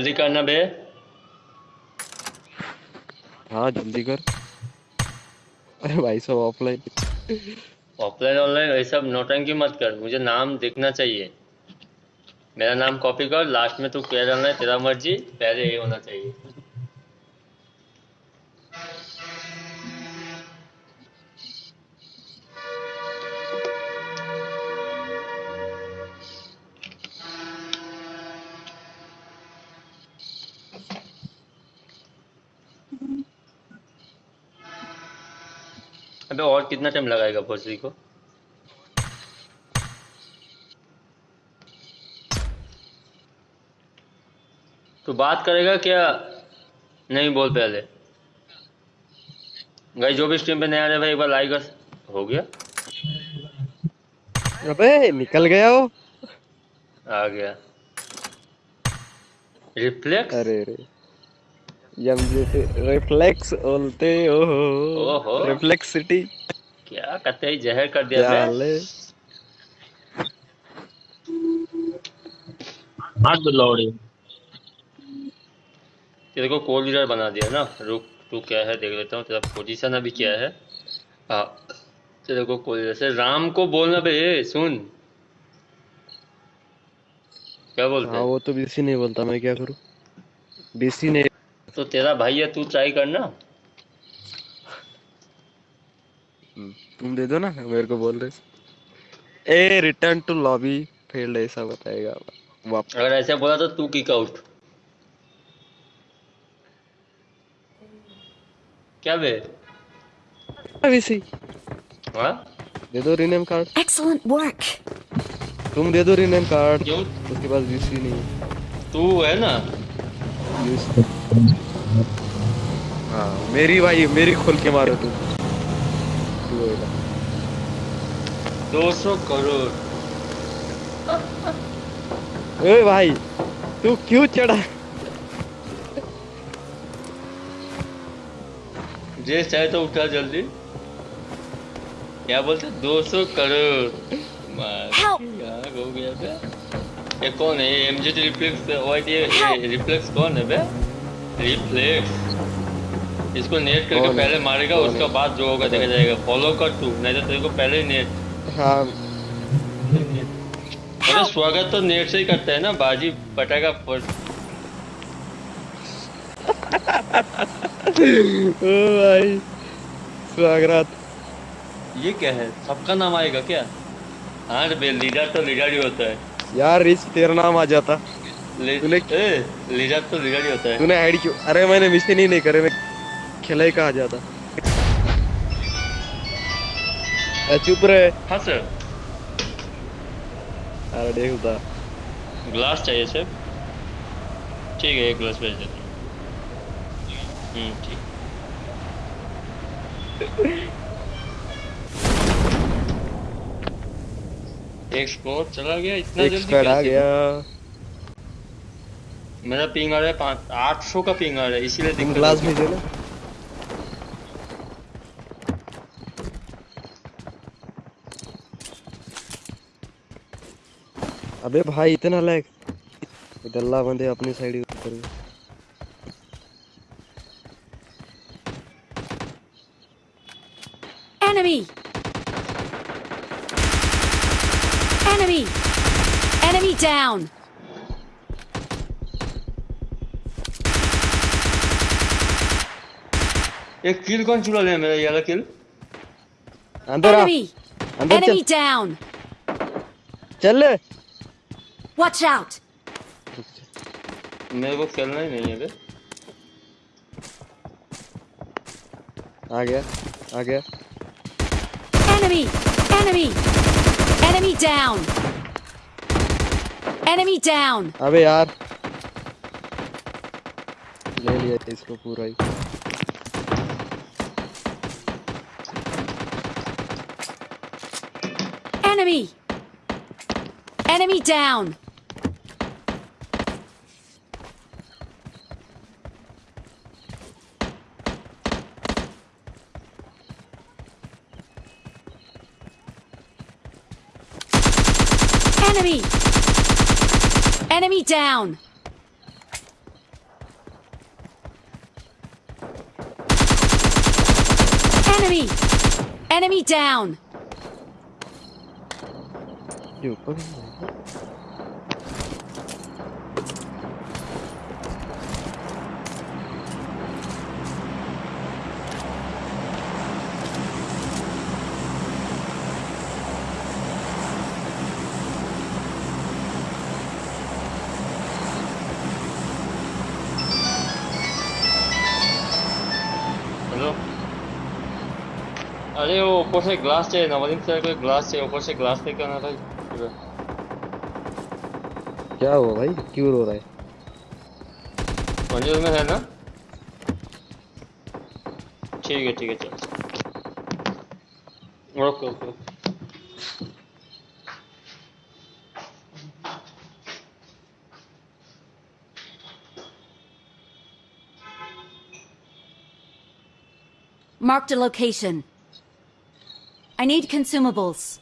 B: जल्दी करना बे
F: हाँ जल्दी कर। अरे भाई सब ऑफलाइन
B: ऑफलाइन ऑनलाइन ये सब नोटंकी मत कर। मुझे नाम देखना चाहिए। मेरा नाम कॉपी कर लास्ट में तू कह रहा है तेरा मर्ज़ी पहले ये होना चाहिए। कितना टाइम लगाएगा भोसड़ी को? तू बात करेगा क्या? नहीं बोल पहले। भाई जो भी स्ट्रीम पे नया भाई एक बार लाइक हो गया?
F: अबे निकल गया वो।
B: आ गया। रिफ्लेक्स
F: अरे रे। एमजीटी रिफ्लेक्स बोलते हो। रिफ्लेक्सिटी
B: क्या कतई जहर कर दिया
A: हाथ बुलाओड़े
B: तेरे को को लीडर बना दिया ना। रुक तू क्या है? देख लेता हूँ। तेरा पोजीशन अभी क्या है? हाँ तेरे को को लीडर से राम को बोलना बे सुन। क्या बोलते
F: हाँ वो तो बीसी नहीं बोलता मैं क्या करूँ? बीसी नहीं।
B: तो तेरा भाई है तू ट्राई करना।
F: तुम दे दो ना मेरे को बोल रहे a return to lobby field ऐसा बताएगा। वापस
B: अगर ऐसे बोला तो तू किक आउट क्या बे?
F: बीसी
B: हाँ?
F: दे दो रिनेम कार्ड
C: Excellent work.
F: तुम दे दो रिनेम कार्ड
B: क्यों?
F: उसके पास बीसी नहीं।
B: तू है ना?
F: हाँ मेरी भाई मेरी खोल के मारो तू
B: 200 करोड़। [LAUGHS]
F: ए भाई तू क्यों चढ़ा?
B: जे चाहे तो उठा जल्दी। क्या बोलते 200 करोड़। कौन है? ये एमजी रिफ्लेक्स ये, ये रिफ्लेक्स कौन है बे? रिफ्लेक्स इसको नेट करके पहले मारेगा उसका बाद जो होगा देखा जाएगा। फॉलो कर तू नहीं तो तेरे को पहले ही नेट
F: हाँ।
B: अरे स्वागत तो नेट से ही करता है ना बाजी पटाखा पर
F: ओ भाई स्वागत।
B: ये क्या है? सबका नाम आएगा क्या? हाँ रे लीडर तो लीडर ही होता है।
F: यार रिच तेरा नाम आ जाता। तूने-
B: ए, लीडर तो लीडर ही होता है।
F: तूने ऐड क्यों? अरे मैंने मिशन ही नहीं करे मैं खेला ही कहा जाता? चुप रहे
B: हाँ सर
F: अरे देखता
B: ग्लास चाहिए सर ठीक है एक ग्लास भेज देता हूँ हम्म ठीक एक स्कोर चला गया इतना
F: एक
B: जल्दी
F: आ गया
B: मेरा पिंग आ रहा है पाँच आठ सौ का पिंग आ रहा है इसीलिए
F: ग्लास। भेजे ना अबे भाई इतना लैग गल्ला बंदे अपनी साइड ही ऊपर।
C: Enemy! Enemy! Enemy down!
B: एक किल कौन चुरा लिया मेरा ये वाला किल
F: अंदर आ अंदर चल
C: down!
F: चल ले
C: Watch out!
B: मेरे को खेलना ही नहीं है बे
F: आ गया आ गया
C: Enemy! Enemy! Enemy down! Enemy down!
F: अबे यार ले लिया इसको पूरा ही
C: Enemy! Enemy down! Enemy! Enemy down! Enemy! Enemy down!
B: Dude, what is? ऊपर से ग्लास चाहिए नवनीत सर को ग्लास चाहिए ऊपर से ग्लास लेके आना भाई
F: क्या हुआ भाई क्यों रो रहा है
B: मंजिल में है ना ठीक है ठीक है चल okay okay okay.
C: Marked a location. I need consumables.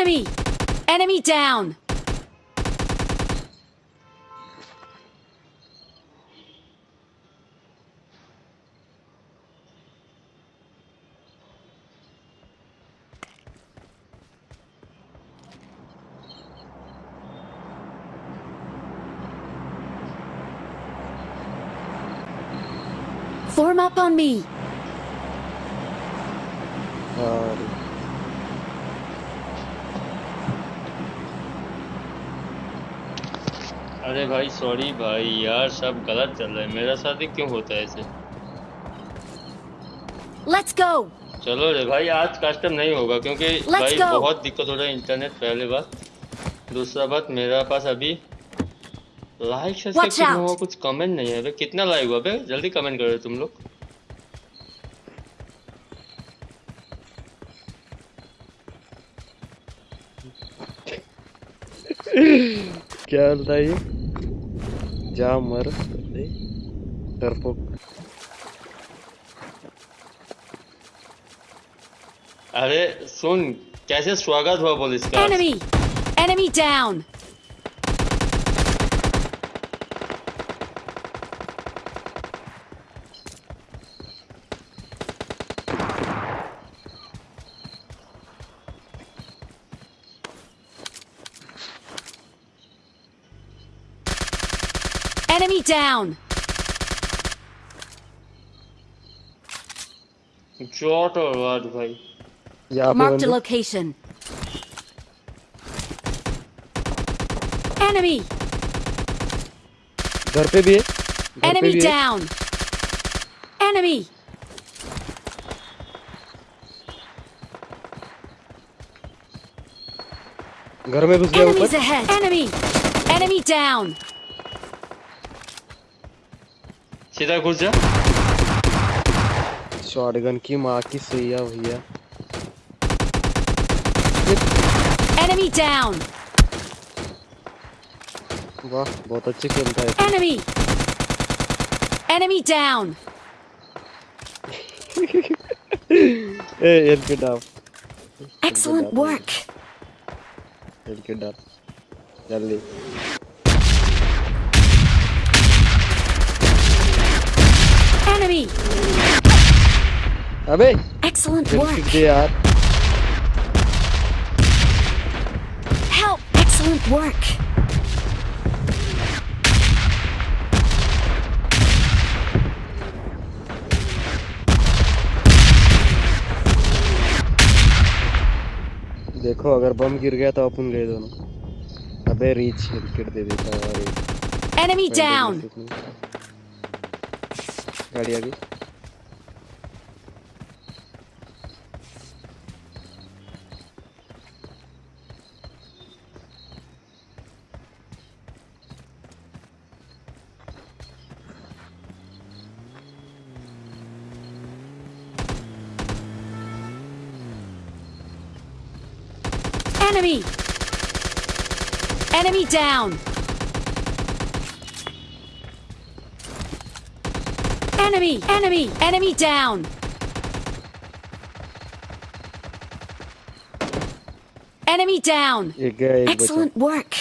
C: Enemy! Enemy down! Form up on me.
B: भाई सॉरी भाई यार सब गलत चल रहा है। मेरा साथ ही क्यों होता है ऐसे?
C: लेट्स गो
B: चलो रे भाई आज कस्टम नहीं होगा क्योंकि भाई बहुत दिक्कत हो रहा है इंटरनेट पहले बात। दूसरा बात मेरा पास अभी लाइक सब्सक्राइब हुआ कुछ कमेंट नहीं है। कितना लाइक हुआ? बे जल्दी कमेंट करो तुम लोग। [LAUGHS]
F: क्या होता है ये? जा मर दे डरपोक
B: अरे सुन कैसे स्वागत हुआ पुलिस का
C: Enemy! Enemy down! down!
B: चोट और वाद भाई
F: यहाँ पे
C: Marked a
F: बंदे
C: location. Enemy!
F: घर पे भी है घर पे
C: Enemy
F: भी है
C: down! Enemy!
F: घर में घुस गया
C: Enemies
F: ऊपर
C: ahead! Enemy! Enemy down!
B: सीधा घुस जा
F: शॉटगन की माँ की सैया भैया
C: Enemy down!
F: वाह बहुत अच्छे खेलता है
C: Enemy! Enemy down! [LAUGHS]
F: ए हेल के डाल
C: Excellent work!
F: हेल के डाल जल्दी
C: Enemy!
F: अबे
C: Excellent work!
F: यार
C: Help! Excellent work!
F: देखो अगर बम गिर गया तो अपन गए दोनों अबे रीच किट दे देता है यार ये।
C: Enemy down!
F: गाड़ी आ गई
C: Enemy! Enemy down! Enemy! Enemy! Enemy down! Enemy down!
F: एक गया एक बचा
C: Excellent work!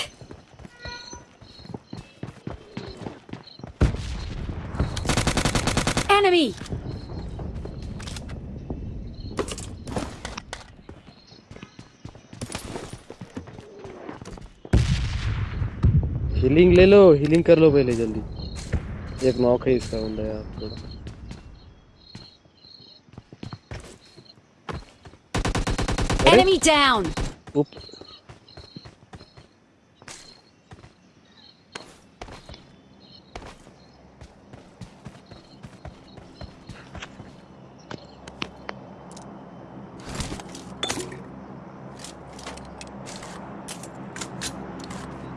C: Enemy!
F: हीलिंग ले लो हीलिंग कर लो पहले जल्दी एक नॉक है इसका बंदा यार थोड़ा
C: Enemy down!
F: उप।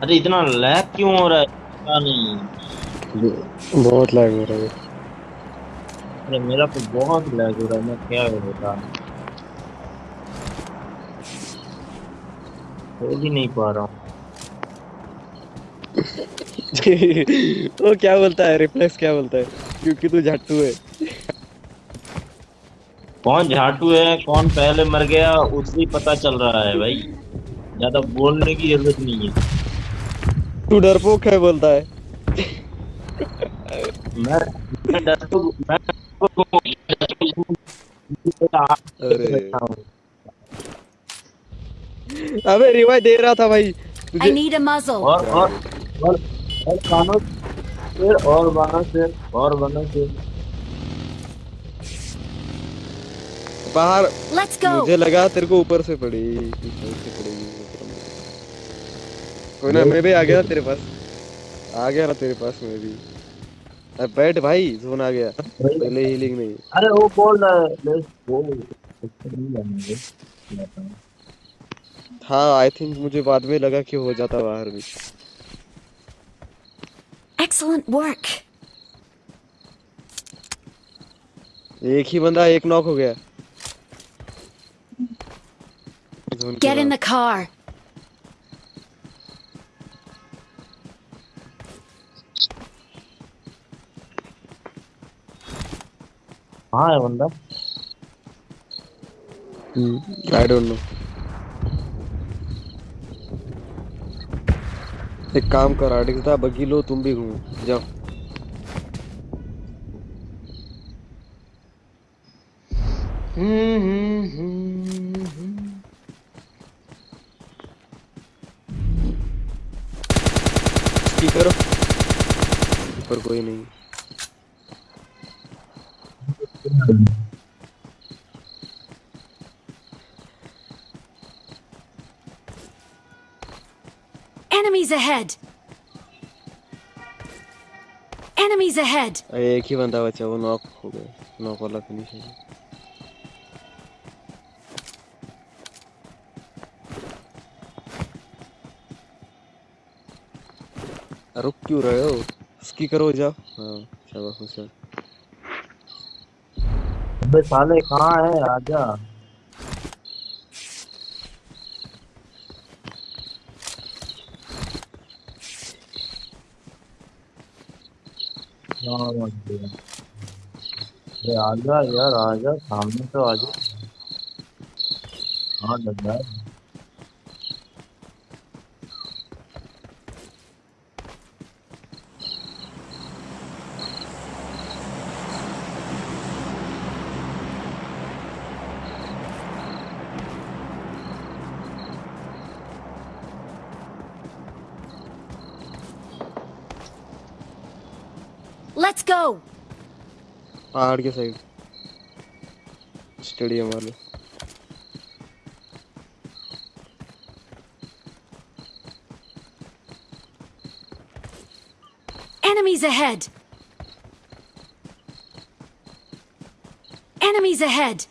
A: अरे इतना लैग क्यों हो रहा है? पता नहीं।
F: बहुत लैग हो रहा है।
A: अरे मेरा तो बहुत लैग हो रहा है मैं क्या होता हो भी नहीं पा रहा हूँ। [LAUGHS]
F: वो क्या बोलता है? रिफ्लेक्स क्या बोलता है? क्योंकि तू झाटू है।
A: कौन झाटू है? कौन पहले मर गया? उससे ही पता चल रहा है भाई। ज़्यादा बोलने की ज़रूरत नहीं है।
F: तू डरपोक है बोलता है।
A: मैं मैं डरपोक मैं [LAUGHS]
F: अबे रिवाइव दे रहा था भाई।
C: I
F: तुझे
C: need a muzzle!
A: और और और और बानो फिर और बानो फिर और बानो फिर
F: बाहर। मुझे लगा तेरे को ऊपर से पड़ी। से पड़ेगी कोई ना मैं भी आ गया तेरे पास। आ गया ना तेरे पास मैं भी। अब बैठ भाई जोन आ गया पहले हीलिंग नहीं
A: अरे वो बोल रहा है लेट्स गो
F: हाँ आई थिंक मुझे बाद में लगा कि हो जाता बाहर भी
C: Excellent work!
F: एक ही बंदा एक नॉक हो गया जोन के
C: Get in
F: बाद।
C: the car!
A: कहाँ है बंदा।
F: आई डोंट नो एक काम कर आर्टिकता बगी लो, तुम भी घूमो, जाओ। की करो ऊपर कोई नहीं।
C: Enemies ahead! Enemies ahead!
F: एक ही बंदा बचा वो नॉक हो गया नॉक वाला फिनिश है रुक क्यों रहे हो उसकी करो जाओ हाँ शाबाश हुसैन
A: अबे साले कहाँ है आजा आजा यार आजा सामने तो आजा हाँ लगा
C: Let's go!
F: पहाड़ के साइड स्टेडियम वाले
C: Enemies ahead! Enemies ahead!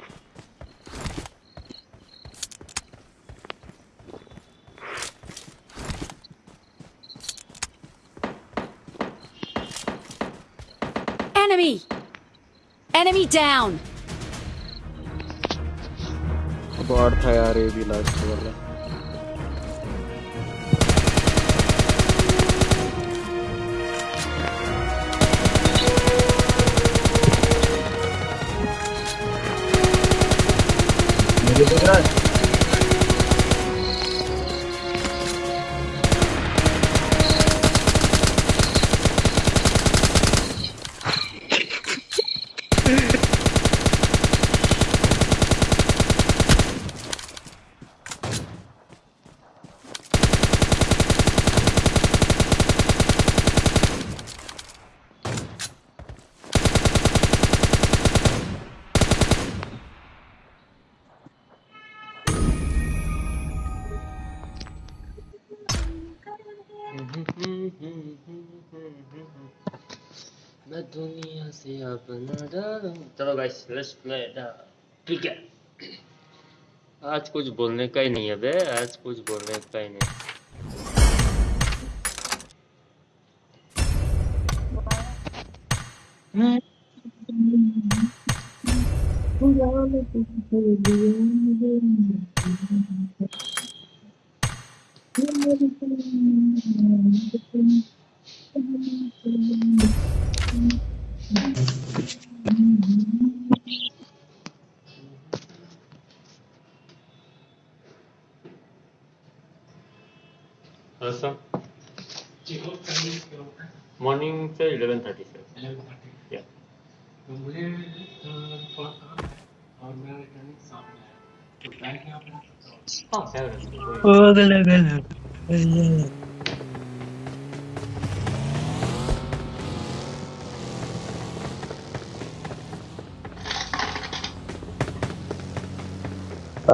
C: Down!
F: बाढ़ था यार ये भी लास्ट वाला
A: मेरे को यार
B: मैं लेट्स प्ले ठीक है। आज कुछ बोलने का ही नहीं है बे आज कुछ बोलने का ही नहीं। अच्छा मॉर्निंग से इलेवन थर्टी से या
H: तो मुझे थोड़ा और मेरा रिटर्निंग सामने है तो बैंक यहाँ पे
B: हाँ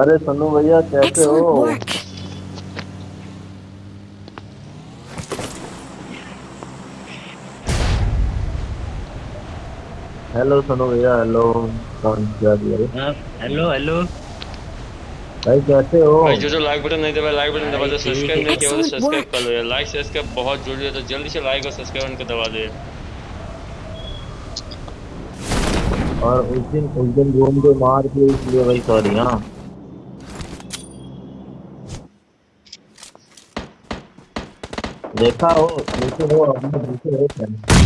A: अरे सन्नू भैया कैसे हो? हेलो सन्नू भैया हेलो कौन क्या दिया?
I: हेलो हेलो
A: भाई कैसे हो?
B: भाई जो जो लाइक बटन नहीं दबा लाइक बटन दबा दो सब्सक्राइब नहीं किया तो सब्सक्राइब कर लो यार. लाइक सब्सक्राइब बहुत ज़रूरी है तो जल्दी से लाइक और सब्सक्राइब उनको दबा दो
A: और उस दिन उस दिन घूम के मार के इसलिए भाई सॉरी हाँ. देखा हो नीचे हो अपने नीचे हो।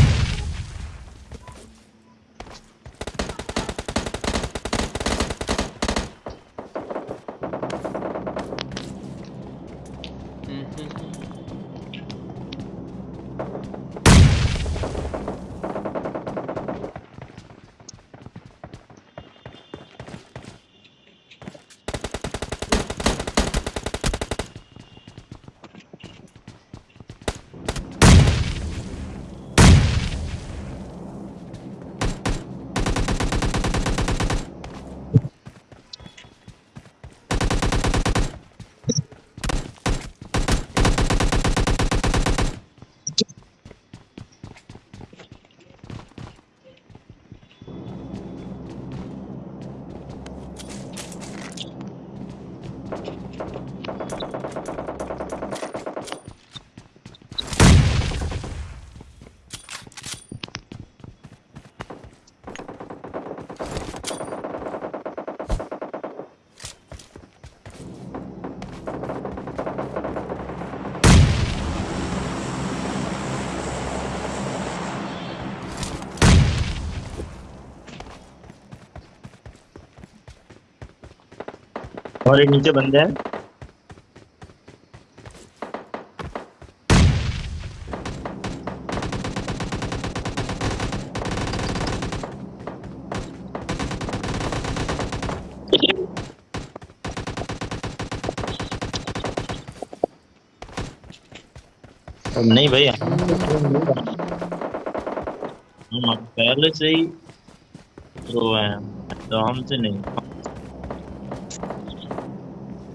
A: और एक नीचे बंदे हैं। नहीं भाई हम पहले से ही वो तो हमसे नहीं।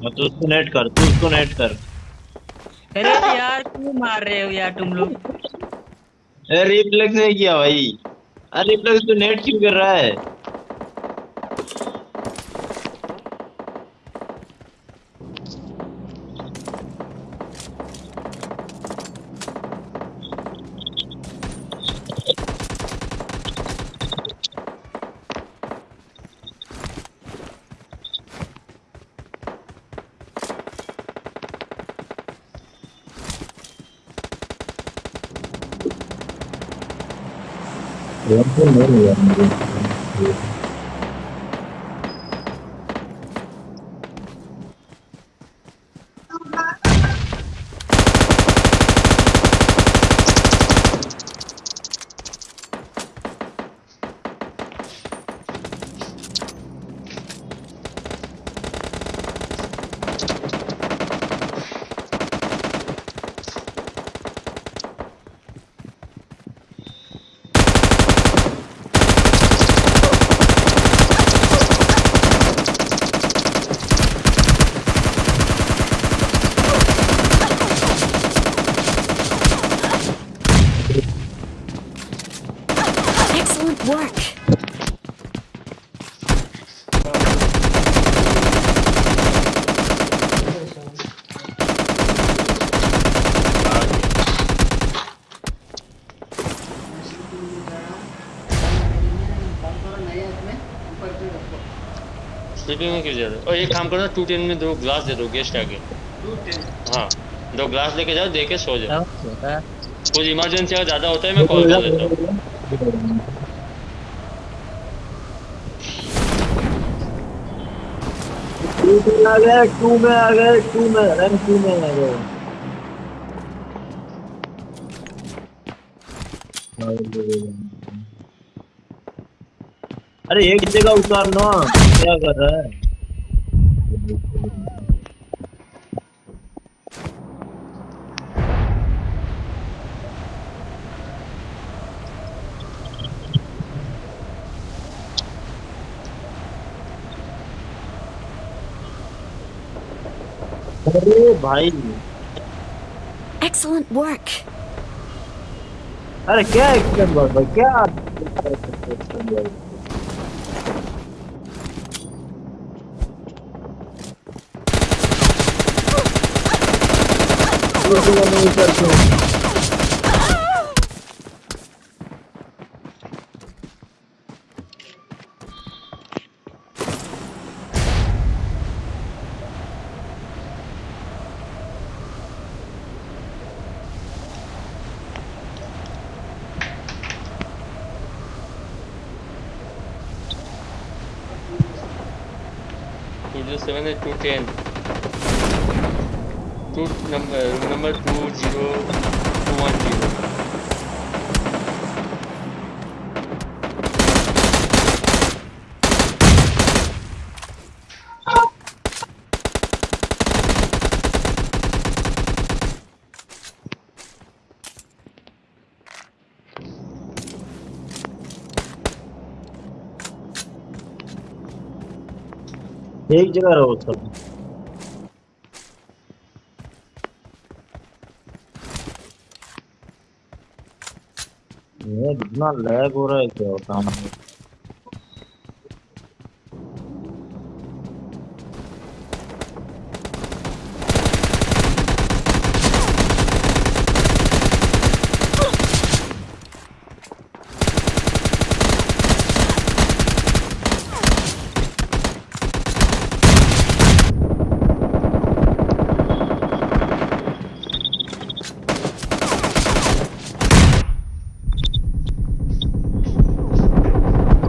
A: हाँ, तो उसको नेट कर तू उसको नेट कर।
G: अरे यार क्यों मार रहे हो यार तुम लोग?
A: अरे रिफ्लेक्स है किया भाई। अरे रिफ्लेक्स तू नेट क्यों कर रहा है
C: Excellent work.
B: स्लीपिंग में क्यों जा रहे हो और एक काम करो टू टेन में दो ग्लास दे दो गेस्ट आके। हाँ दो ग्लास लेके जाओ दे के सो जाओ। कुछ इमरजेंसी अगर ज़्यादा होता है मैं कॉल कर देता हूँ।
A: टू में आ गए टू में आ गए टू में रैंक टू में आ गए। अरे एक जगह उतारना क्या कर रहा है? अरे भाई
C: Excellent work.
A: अरे क्या एक्सप्लेन बात भाई क्या नहीं करते
B: टू ज़ीरो सेवन है two ten two number number two zero two one zero
A: एक जगह रहो सब। ये इतना लैग हो रहा है क्या होता है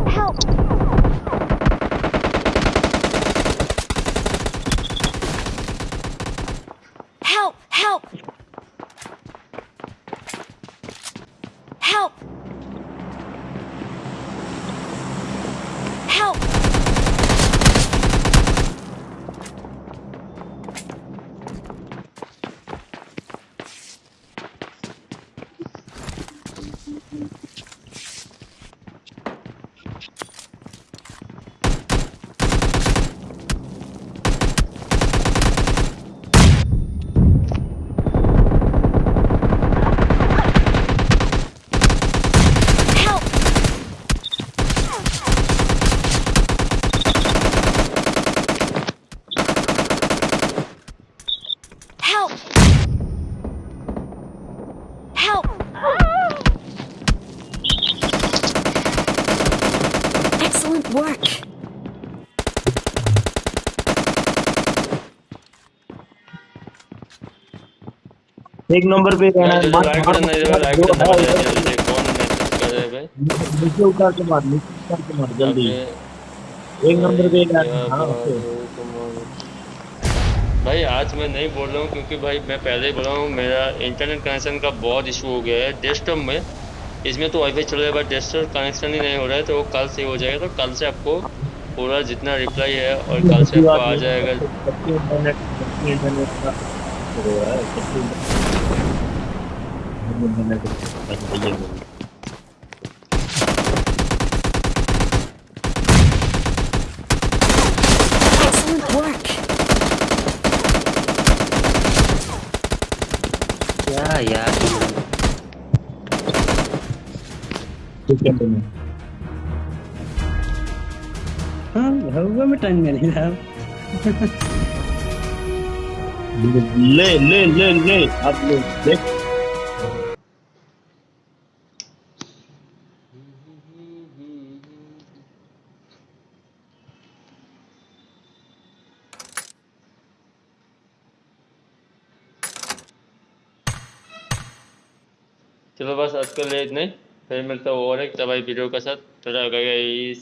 C: Help! Help! Help! Help! Help! Help! Help! Excellent work.
A: एक नंबर पे रहना है।
B: दबा लाइक
A: दो
B: बटन दबा
A: है,
B: कौन मैसेज कर रहा है? भाई?
A: नीचे उतार के मार नीचे उतार के मार जल्दी। एक नंबर पे रहना हाँ। ओके।
B: भाई आज मैं नहीं बोल रहा हूँ क्योंकि भाई मैं पहले ही बोला हूँ मेरा इंटरनेट कनेक्शन का बहुत इशू हो गया है। डेस्कटॉप में इसमें तो वाईफाई चल रहा है बट डेस्कटॉप कनेक्शन ही नहीं हो रहा है तो वो कल से हो जाएगा। तो कल से आपको पूरा जितना रिप्लाई है और कल से आपको आ जाएगा।
A: सबके इंटरनेट सबके इंटरनेट का हो रहा है सबके इंटरनेट बस भैया बोलो।
C: Excellent work.
I: क्या यार
A: ठीक है तुम्हें
I: हाँ हुआ में टाइम नहीं रहा
A: ले ले ले ले अब ले देख
B: चलो बस आज के ले इतना ही फिर मिलता हूँ और एक तबाही वीडियो के साथ। तो गई